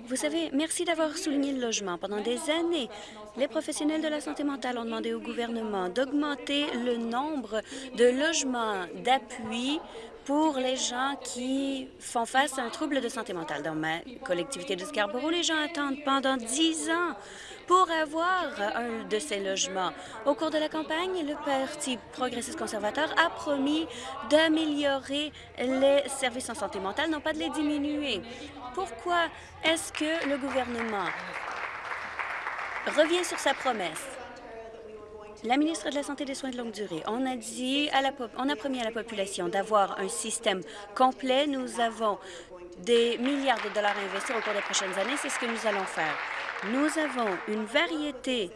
Vous savez, merci d'avoir souligné le logement. Pendant des années, les professionnels de la santé mentale ont demandé au gouvernement d'augmenter le nombre de logements d'appui pour les gens qui font face à un trouble de santé mentale. Dans ma collectivité de Scarborough, les gens attendent pendant dix ans pour avoir un de ces logements. Au cours de la campagne, le Parti progressiste conservateur a promis d'améliorer les services en santé mentale, non pas de les diminuer. Pourquoi est-ce que le gouvernement revient sur sa promesse? La ministre de la Santé et des Soins de longue durée, on a dit à la, on a promis à la population d'avoir un système complet. Nous avons des milliards de dollars à investir au cours des prochaines années. C'est ce que nous allons faire. Nous avons une variété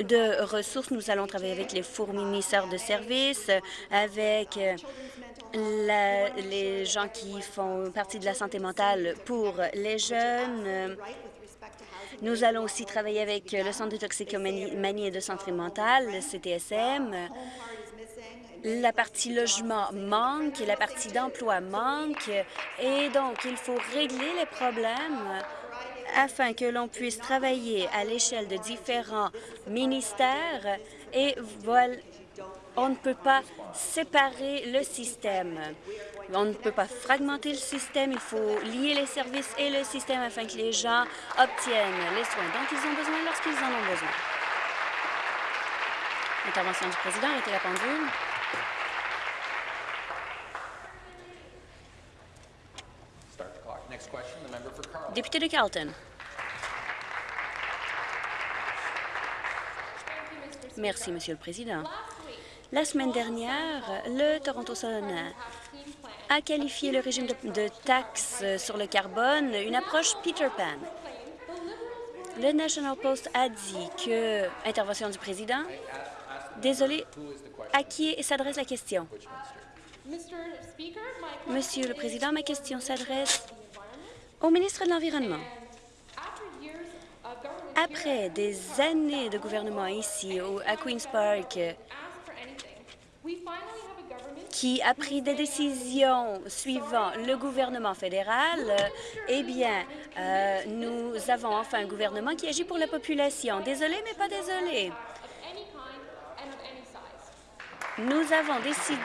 de ressources. Nous allons travailler avec les fournisseurs de services, avec euh, les gens qui font partie de la santé mentale pour les jeunes. Euh, Nous allons aussi travailler avec le Centre de toxicomanie et de santé mentale, le CTSM. La partie logement manque, la partie d'emploi manque, et donc il faut régler les problèmes afin que l'on puisse travailler à l'échelle de différents ministères et voilà, on ne peut pas séparer le système. On ne peut pas fragmenter le système. Il faut lier les services et le système afin que les gens obtiennent les soins dont ils ont besoin lorsqu'ils en ont besoin. Intervention du président. Arrêtez la pendule. Député de Carleton. Merci, Monsieur le Président. La semaine dernière, le Toronto Sun a qualifié le régime de, de taxes sur le carbone une approche Peter Pan. Le National Post a dit que... Intervention du président. Désolé, à qui s'adresse la question? Monsieur le Président, ma question s'adresse au ministre de l'Environnement. Après des années de gouvernement ici, au- à Queen's Park, qui a pris des décisions suivant le gouvernement fédéral, eh bien, euh, nous avons enfin un gouvernement qui agit pour la population. Désolé, mais pas désolé. Nous avons décidé...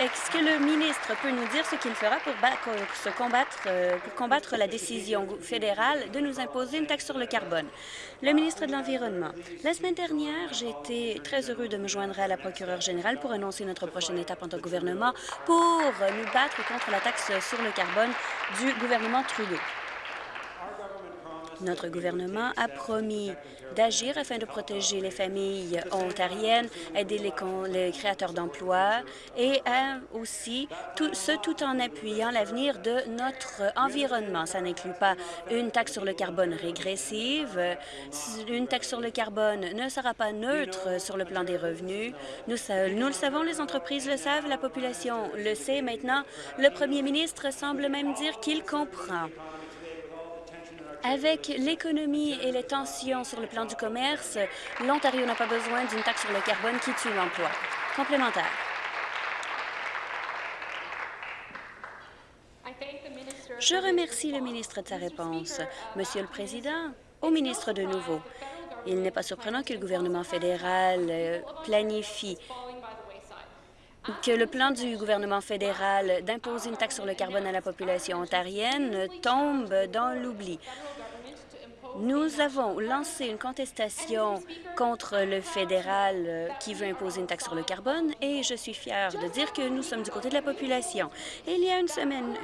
Est-ce que le ministre peut nous dire ce qu'il fera pour, se combattre, euh, pour combattre la décision fédérale de nous imposer une taxe sur le carbone? Le ministre de l'Environnement. La semaine dernière, j'ai été très heureux de me joindre à la procureure générale pour annoncer notre prochaine étape en tant que gouvernement pour nous battre contre la taxe sur le carbone du gouvernement Trudeau. Notre gouvernement a promis d'agir afin de protéger les familles ontariennes, aider les, créateurs d'emplois et aussi tout, ce tout en appuyant l'avenir de notre environnement. Ça n'inclut pas une taxe sur le carbone régressive. Une taxe sur le carbone ne sera pas neutre sur le plan des revenus. Nous le savons, les entreprises le savent, la population le sait. Maintenant, le premier ministre semble même dire qu'il comprend. Avec l'économie et les tensions sur le plan du commerce, l'Ontario n'a pas besoin d'une taxe sur le carbone qui tue l'emploi. Complémentaire. Je remercie le ministre de sa réponse. Monsieur le Président, au ministre de nouveau, il n'est pas surprenant que le gouvernement fédéral euh, planifie que le plan du gouvernement fédéral d'imposer une taxe sur le carbone à la population ontarienne tombe dans l'oubli. Nous avons lancé une contestation contre le fédéral qui veut imposer une taxe sur le carbone et je suis fière de dire que nous sommes du côté de la population. il y a une semaine,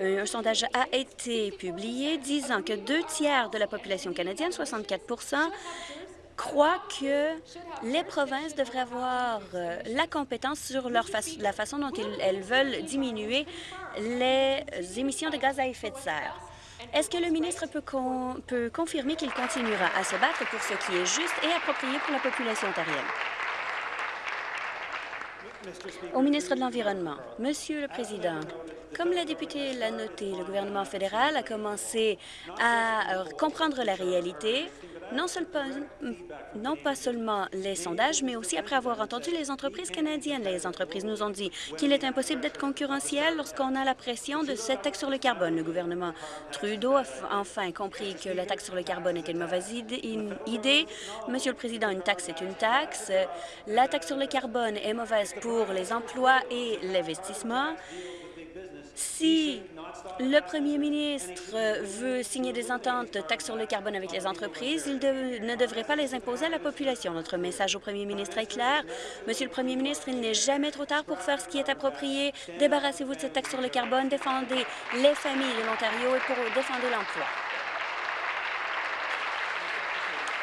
un sondage a été publié disant que deux tiers de la population canadienne, 64 croient que les provinces devraient avoir euh, la compétence sur leur la façon dont elles veulent diminuer les émissions de gaz à effet de serre. Est-ce que le ministre peut, peut confirmer qu'il continuera à se battre pour ce qui est juste et approprié pour la population ontarienne? Au ministre de l'Environnement. Monsieur le Président, comme la députée l'a noté, le gouvernement fédéral a commencé à comprendre la réalité non, non pas seulement les sondages, mais aussi après avoir entendu les entreprises canadiennes. Les entreprises nous ont dit qu'il est impossible d'être concurrentiel lorsqu'on a la pression de cette taxe sur le carbone. Le gouvernement Trudeau a enfin compris que la taxe sur le carbone était une mauvaise idée. Monsieur le Président, une taxe est une taxe. La taxe sur le carbone est mauvaise pour les emplois et l'investissement. Si le premier ministre veut signer des ententes taxes sur le carbone avec les entreprises, il ne devrait pas les imposer à la population. Notre message au premier ministre est clair. Monsieur le premier ministre, il n'est jamais trop tard pour faire ce qui est approprié. Débarrassez-vous de cette taxe sur le carbone, défendez les familles de l'Ontario et pour défendre l'emploi.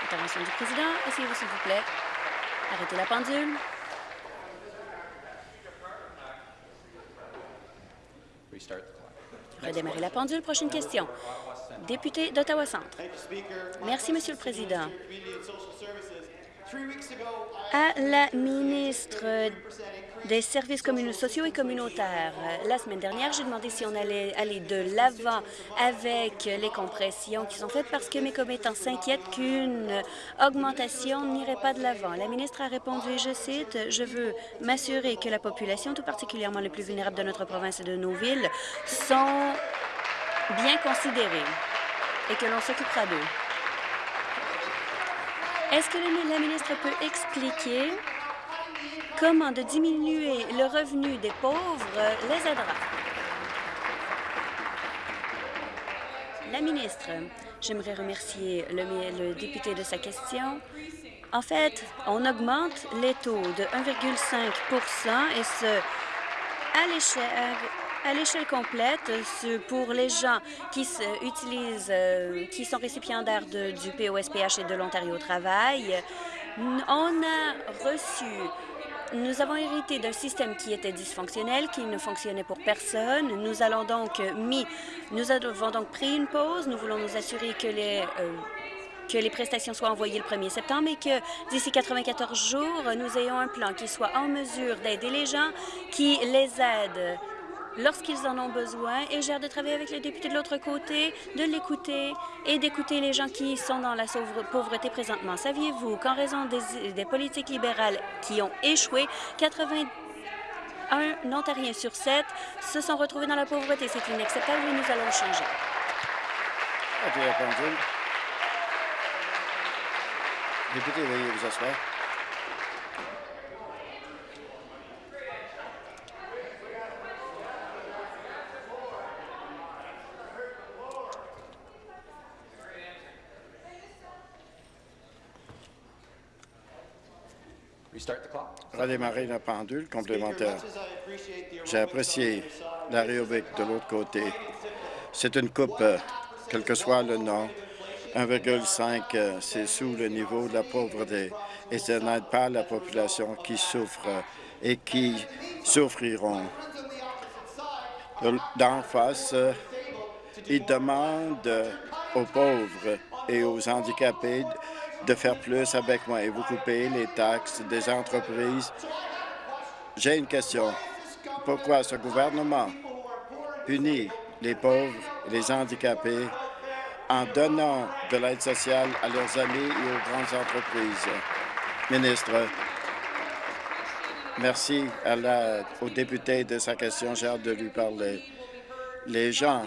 Intervention du président. Essayez-vous, s'il vous plaît. Arrêtez la pendule. Redémarrer la pendule. Prochaine question. Député d'Ottawa Centre. Merci, Monsieur le Président. À la ministre des services sociaux et communautaires. La semaine dernière, j'ai demandé si on allait aller de l'avant avec les compressions qui sont faites parce que mes commettants s'inquiètent qu'une augmentation n'irait pas de l'avant. La ministre a répondu, et je cite, « Je veux m'assurer que la population, tout particulièrement les plus vulnérables de notre province et de nos villes, sont bien considérés et que l'on s'occupera d'eux. Est-ce que la ministre peut expliquer comment de diminuer le revenu des pauvres les aidera? La ministre, j'aimerais remercier le, député de sa question. En fait, on augmente les taux de 1,5% et ce, à l'échelle à l'échelle complète pour les gens qui utilisent, euh, qui sont récipiendaires du POSPH et de l'Ontario Travail. On a reçu nous avons hérité d'un système qui était dysfonctionnel, qui ne fonctionnait pour personne. Nous allons donc mis, nous avons donc pris une pause. Nous voulons nous assurer que les euh, que les prestations soient envoyées le 1er septembre et que d'ici 94 jours, nous ayons un plan qui soit en mesure d'aider les gens, qui les aide lorsqu'ils en ont besoin et j'ai de travailler avec les députés de l'autre côté, de l'écouter et d'écouter les gens qui sont dans la pauvreté présentement. Saviez-vous qu'en raison des, politiques libérales qui ont échoué, 81 Ontariens sur 7 se sont retrouvés dans la pauvreté? C'est inacceptable et nous allons changer. Député, veuillez vous asseoir. Redémarrer la pendule complémentaire. J'ai apprécié l'aérobic de l'autre côté. C'est une coupe, euh, quel que soit le nom. 1,5, euh, c'est sous le niveau de la pauvreté. Et ça n'aide pas la population qui souffre euh, et qui souffriront. De- D'en face, ils demandent aux pauvres et aux handicapés de faire plus avec moi et vous coupez les taxes des entreprises. J'ai une question. Pourquoi ce gouvernement punit les pauvres et les handicapés en donnant de l'aide sociale à leurs amis et aux grandes entreprises? Ministre, merci au député de sa question. J'ai hâte de lui parler. Les gens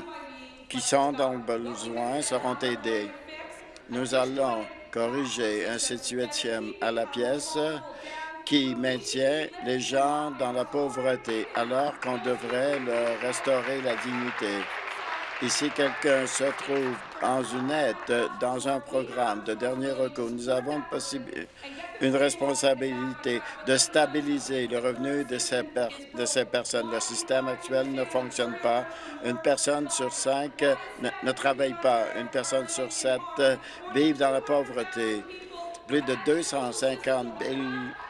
qui sont dans le besoin seront aidés. Nous allons corriger un 18e à la pièce qui maintient les gens dans la pauvreté alors qu'on devrait leur restaurer la dignité. Et si quelqu'un se trouve en une aide dans un programme de dernier recours, nous avons une responsabilité de stabiliser le revenu de ces, per- de ces personnes. Le système actuel ne fonctionne pas. Une personne sur cinq euh, ne, ne travaille pas. Une personne sur sept euh, vit dans la pauvreté. Plus de 250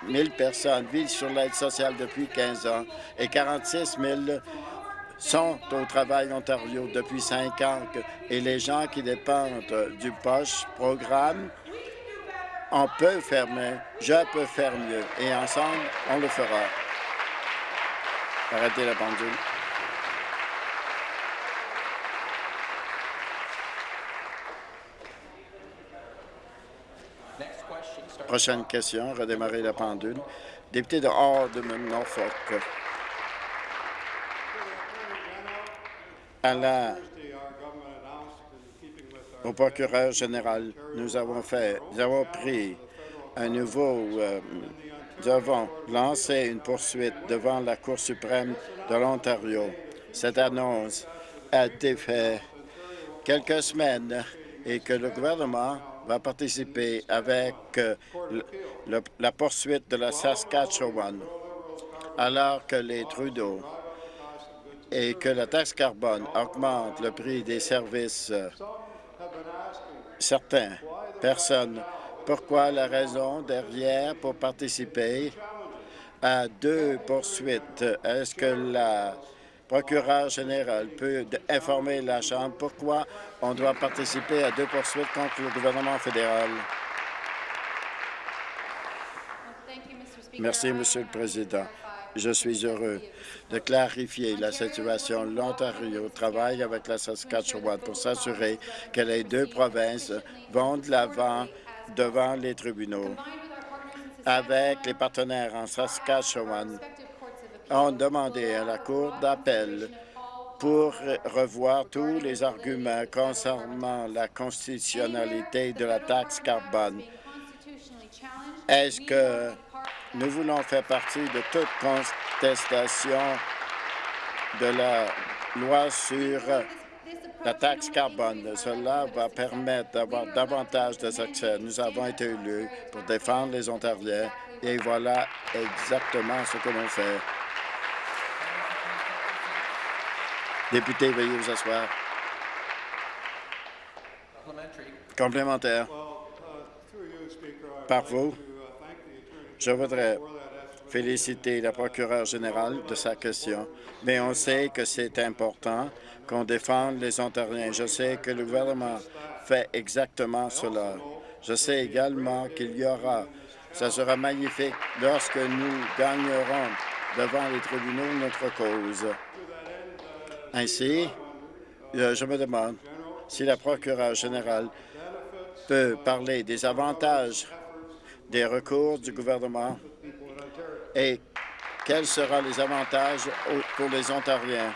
000 personnes vivent sur l'aide sociale depuis 15 ans et 46 000 sont au travail Ontario depuis cinq ans et les gens qui dépendent du poche programme, on peut faire mieux, je peux faire mieux et ensemble, on le fera. Arrêtez la pendule. Prochaine question, redémarrer la pendule. Député de Hardman, Norfolk. Au procureur général, nous avons fait, nous avons pris un nouveau, euh, nous avons lancé une poursuite devant la Cour suprême de l'Ontario. Cette annonce a été faite quelques semaines et que le gouvernement va participer avec euh, le- la poursuite de la Saskatchewan, alors que les Trudeau et que la taxe carbone augmente le prix des services. euh, Certaines personnes, pourquoi la raison derrière pour participer à deux poursuites? Est-ce que la procureure générale peut informer la Chambre pourquoi on doit participer à deux poursuites contre le gouvernement fédéral? Merci, Monsieur le Président. Je suis heureux de clarifier la situation. L'Ontario travaille avec la Saskatchewan pour s'assurer que les deux provinces vont de l'avant devant les tribunaux. Avec les partenaires en Saskatchewan, ont demandé à la Cour d'appel pour revoir tous les arguments concernant la constitutionnalité de la taxe carbone. Est-ce que nous voulons faire partie de toute contestation de la loi sur la taxe carbone? Cela va permettre d'avoir davantage de succès. Nous avons été élus pour défendre les Ontariens et voilà exactement ce que l'on fait. Député, veuillez vous asseoir. Complémentaire. Par vous, je voudrais féliciter la procureure générale de sa question, mais on sait que c'est important qu'on défende les Ontariens. Je sais que le gouvernement fait exactement cela. Je sais également qu'il y aura, ça sera magnifique lorsque nous gagnerons devant les tribunaux notre cause. Ainsi, euh, je me demande si la procureure générale peut parler des avantages des recours du gouvernement et quels seront les avantages pour les Ontariens?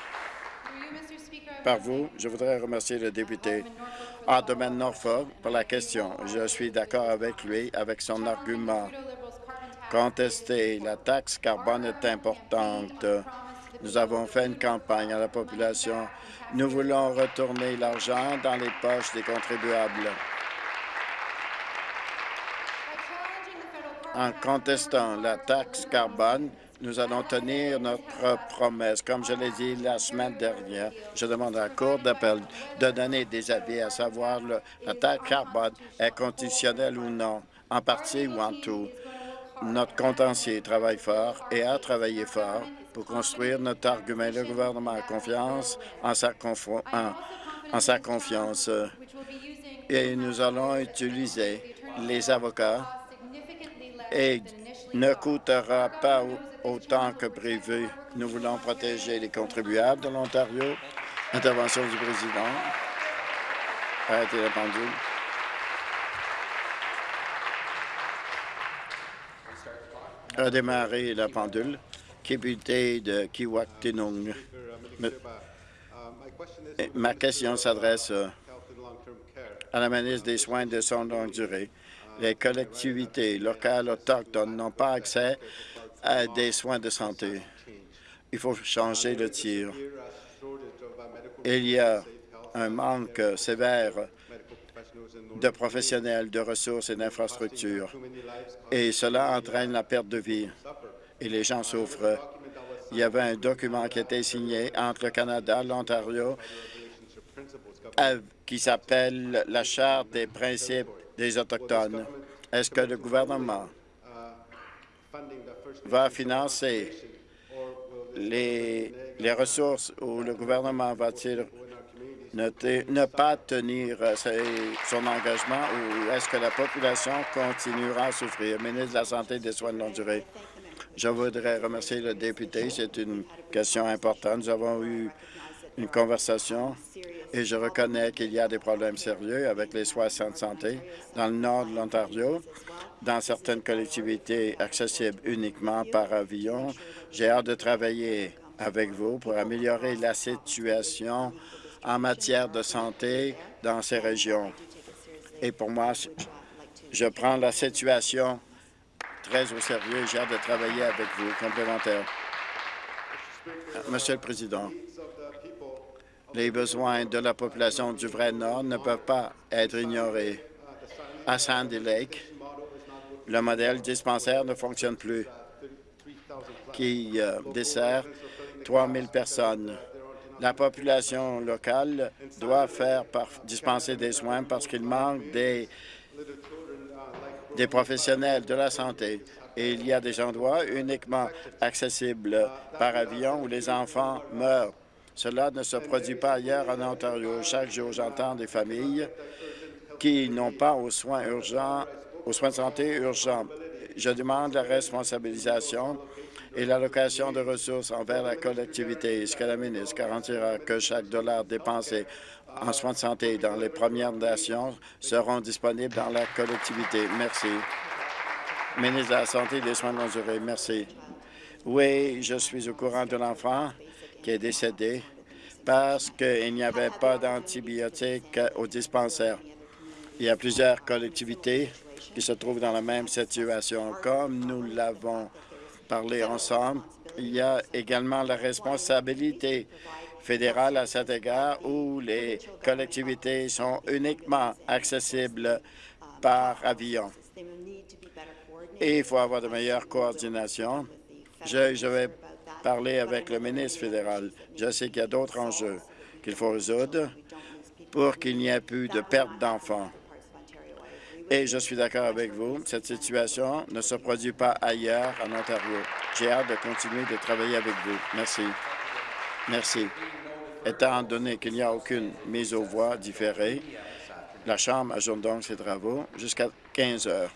Par vous, je voudrais remercier le député Alderman Norfolk pour la question. Je suis d'accord avec lui, avec son argument. Contester la taxe carbone est importante. Nous avons fait une campagne à la population. Nous voulons retourner l'argent dans les poches des contribuables. En contestant la taxe carbone, nous allons tenir notre promesse. Comme je l'ai dit la semaine dernière, je demande à la Cour d'appel de donner des avis à savoir le, la taxe carbone est conditionnelle ou non, en partie ou en tout. Notre contentieux travaille fort et a travaillé fort pour construire notre argument. Le gouvernement a confiance en sa, en, en sa confiance et nous allons utiliser les avocats et ne coûtera pas autant que prévu. Nous voulons protéger les contribuables de l'Ontario. Intervention du président. Arrêtez la pendule. Redémarrer la pendule. De Kiwaktinung. Ma question s'adresse à la ministre des Soins de son longue durée. Les collectivités locales autochtones n'ont pas accès à des soins de santé. Il faut changer le tir. Il y a un manque sévère de professionnels, de ressources et d'infrastructures, et cela entraîne la perte de vie, et les gens souffrent. Il y avait un document qui a été signé entre le Canada, l'Ontario, qui s'appelle la Charte des principes des Autochtones. Est-ce que le gouvernement va financer les, les ressources ou le gouvernement va-t-il ne pas tenir euh, son engagement ou est-ce que la population continuera à souffrir? Ministre de la Santé et des Soins de longue durée. Je voudrais remercier le député. C'est une question importante. Nous avons eu une conversation et je reconnais qu'il y a des problèmes sérieux avec les soins de santé dans le nord de l'Ontario, dans certaines collectivités accessibles uniquement par avion. J'ai hâte de travailler avec vous pour améliorer la situation en matière de santé dans ces régions. Et pour moi, je prends la situation très au sérieux. J'ai hâte de travailler avec vous. Complémentaire. Monsieur le Président, les besoins de la population du vrai Nord ne peuvent pas être ignorés. À Sandy Lake, le modèle dispensaire ne fonctionne plus, qui euh, dessert 3 000 personnes. La population locale doit faire dispenser des soins parce qu'il manque des, des professionnels de la santé. Et il y a des endroits uniquement accessibles par avion où les enfants meurent. Cela ne se produit pas ailleurs en Ontario. Chaque jour, j'entends des familles qui n'ont pas aux soins urgents, de santé urgents. Je demande la responsabilisation et l'allocation de ressources envers la collectivité. Est-ce que la ministre garantira que chaque dollar dépensé en soins de santé dans les Premières Nations seront disponibles dans la collectivité? Merci. Ministre de la Santé et des Soins de longue durée, merci. Oui, je suis au courant de l'enfant qui est décédé parce qu'il n'y avait pas d'antibiotiques au dispensaire. Il y a plusieurs collectivités qui se trouvent dans la même situation. Comme nous l'avons parlé ensemble, il y a également la responsabilité fédérale à cet égard où les collectivités sont uniquement accessibles par avion. Et il faut avoir de meilleures coordinations. Je, je vais parler avec le ministre fédéral. Je sais qu'il y a d'autres enjeux qu'il faut résoudre pour qu'il n'y ait plus de perte d'enfants. Et je suis d'accord avec vous, cette situation ne se produit pas ailleurs en Ontario. J'ai hâte de continuer de travailler avec vous. Merci. Merci. Étant donné qu'il n'y a aucune mise aux voix différée, la Chambre ajoute donc ses travaux jusqu'à 15 heures.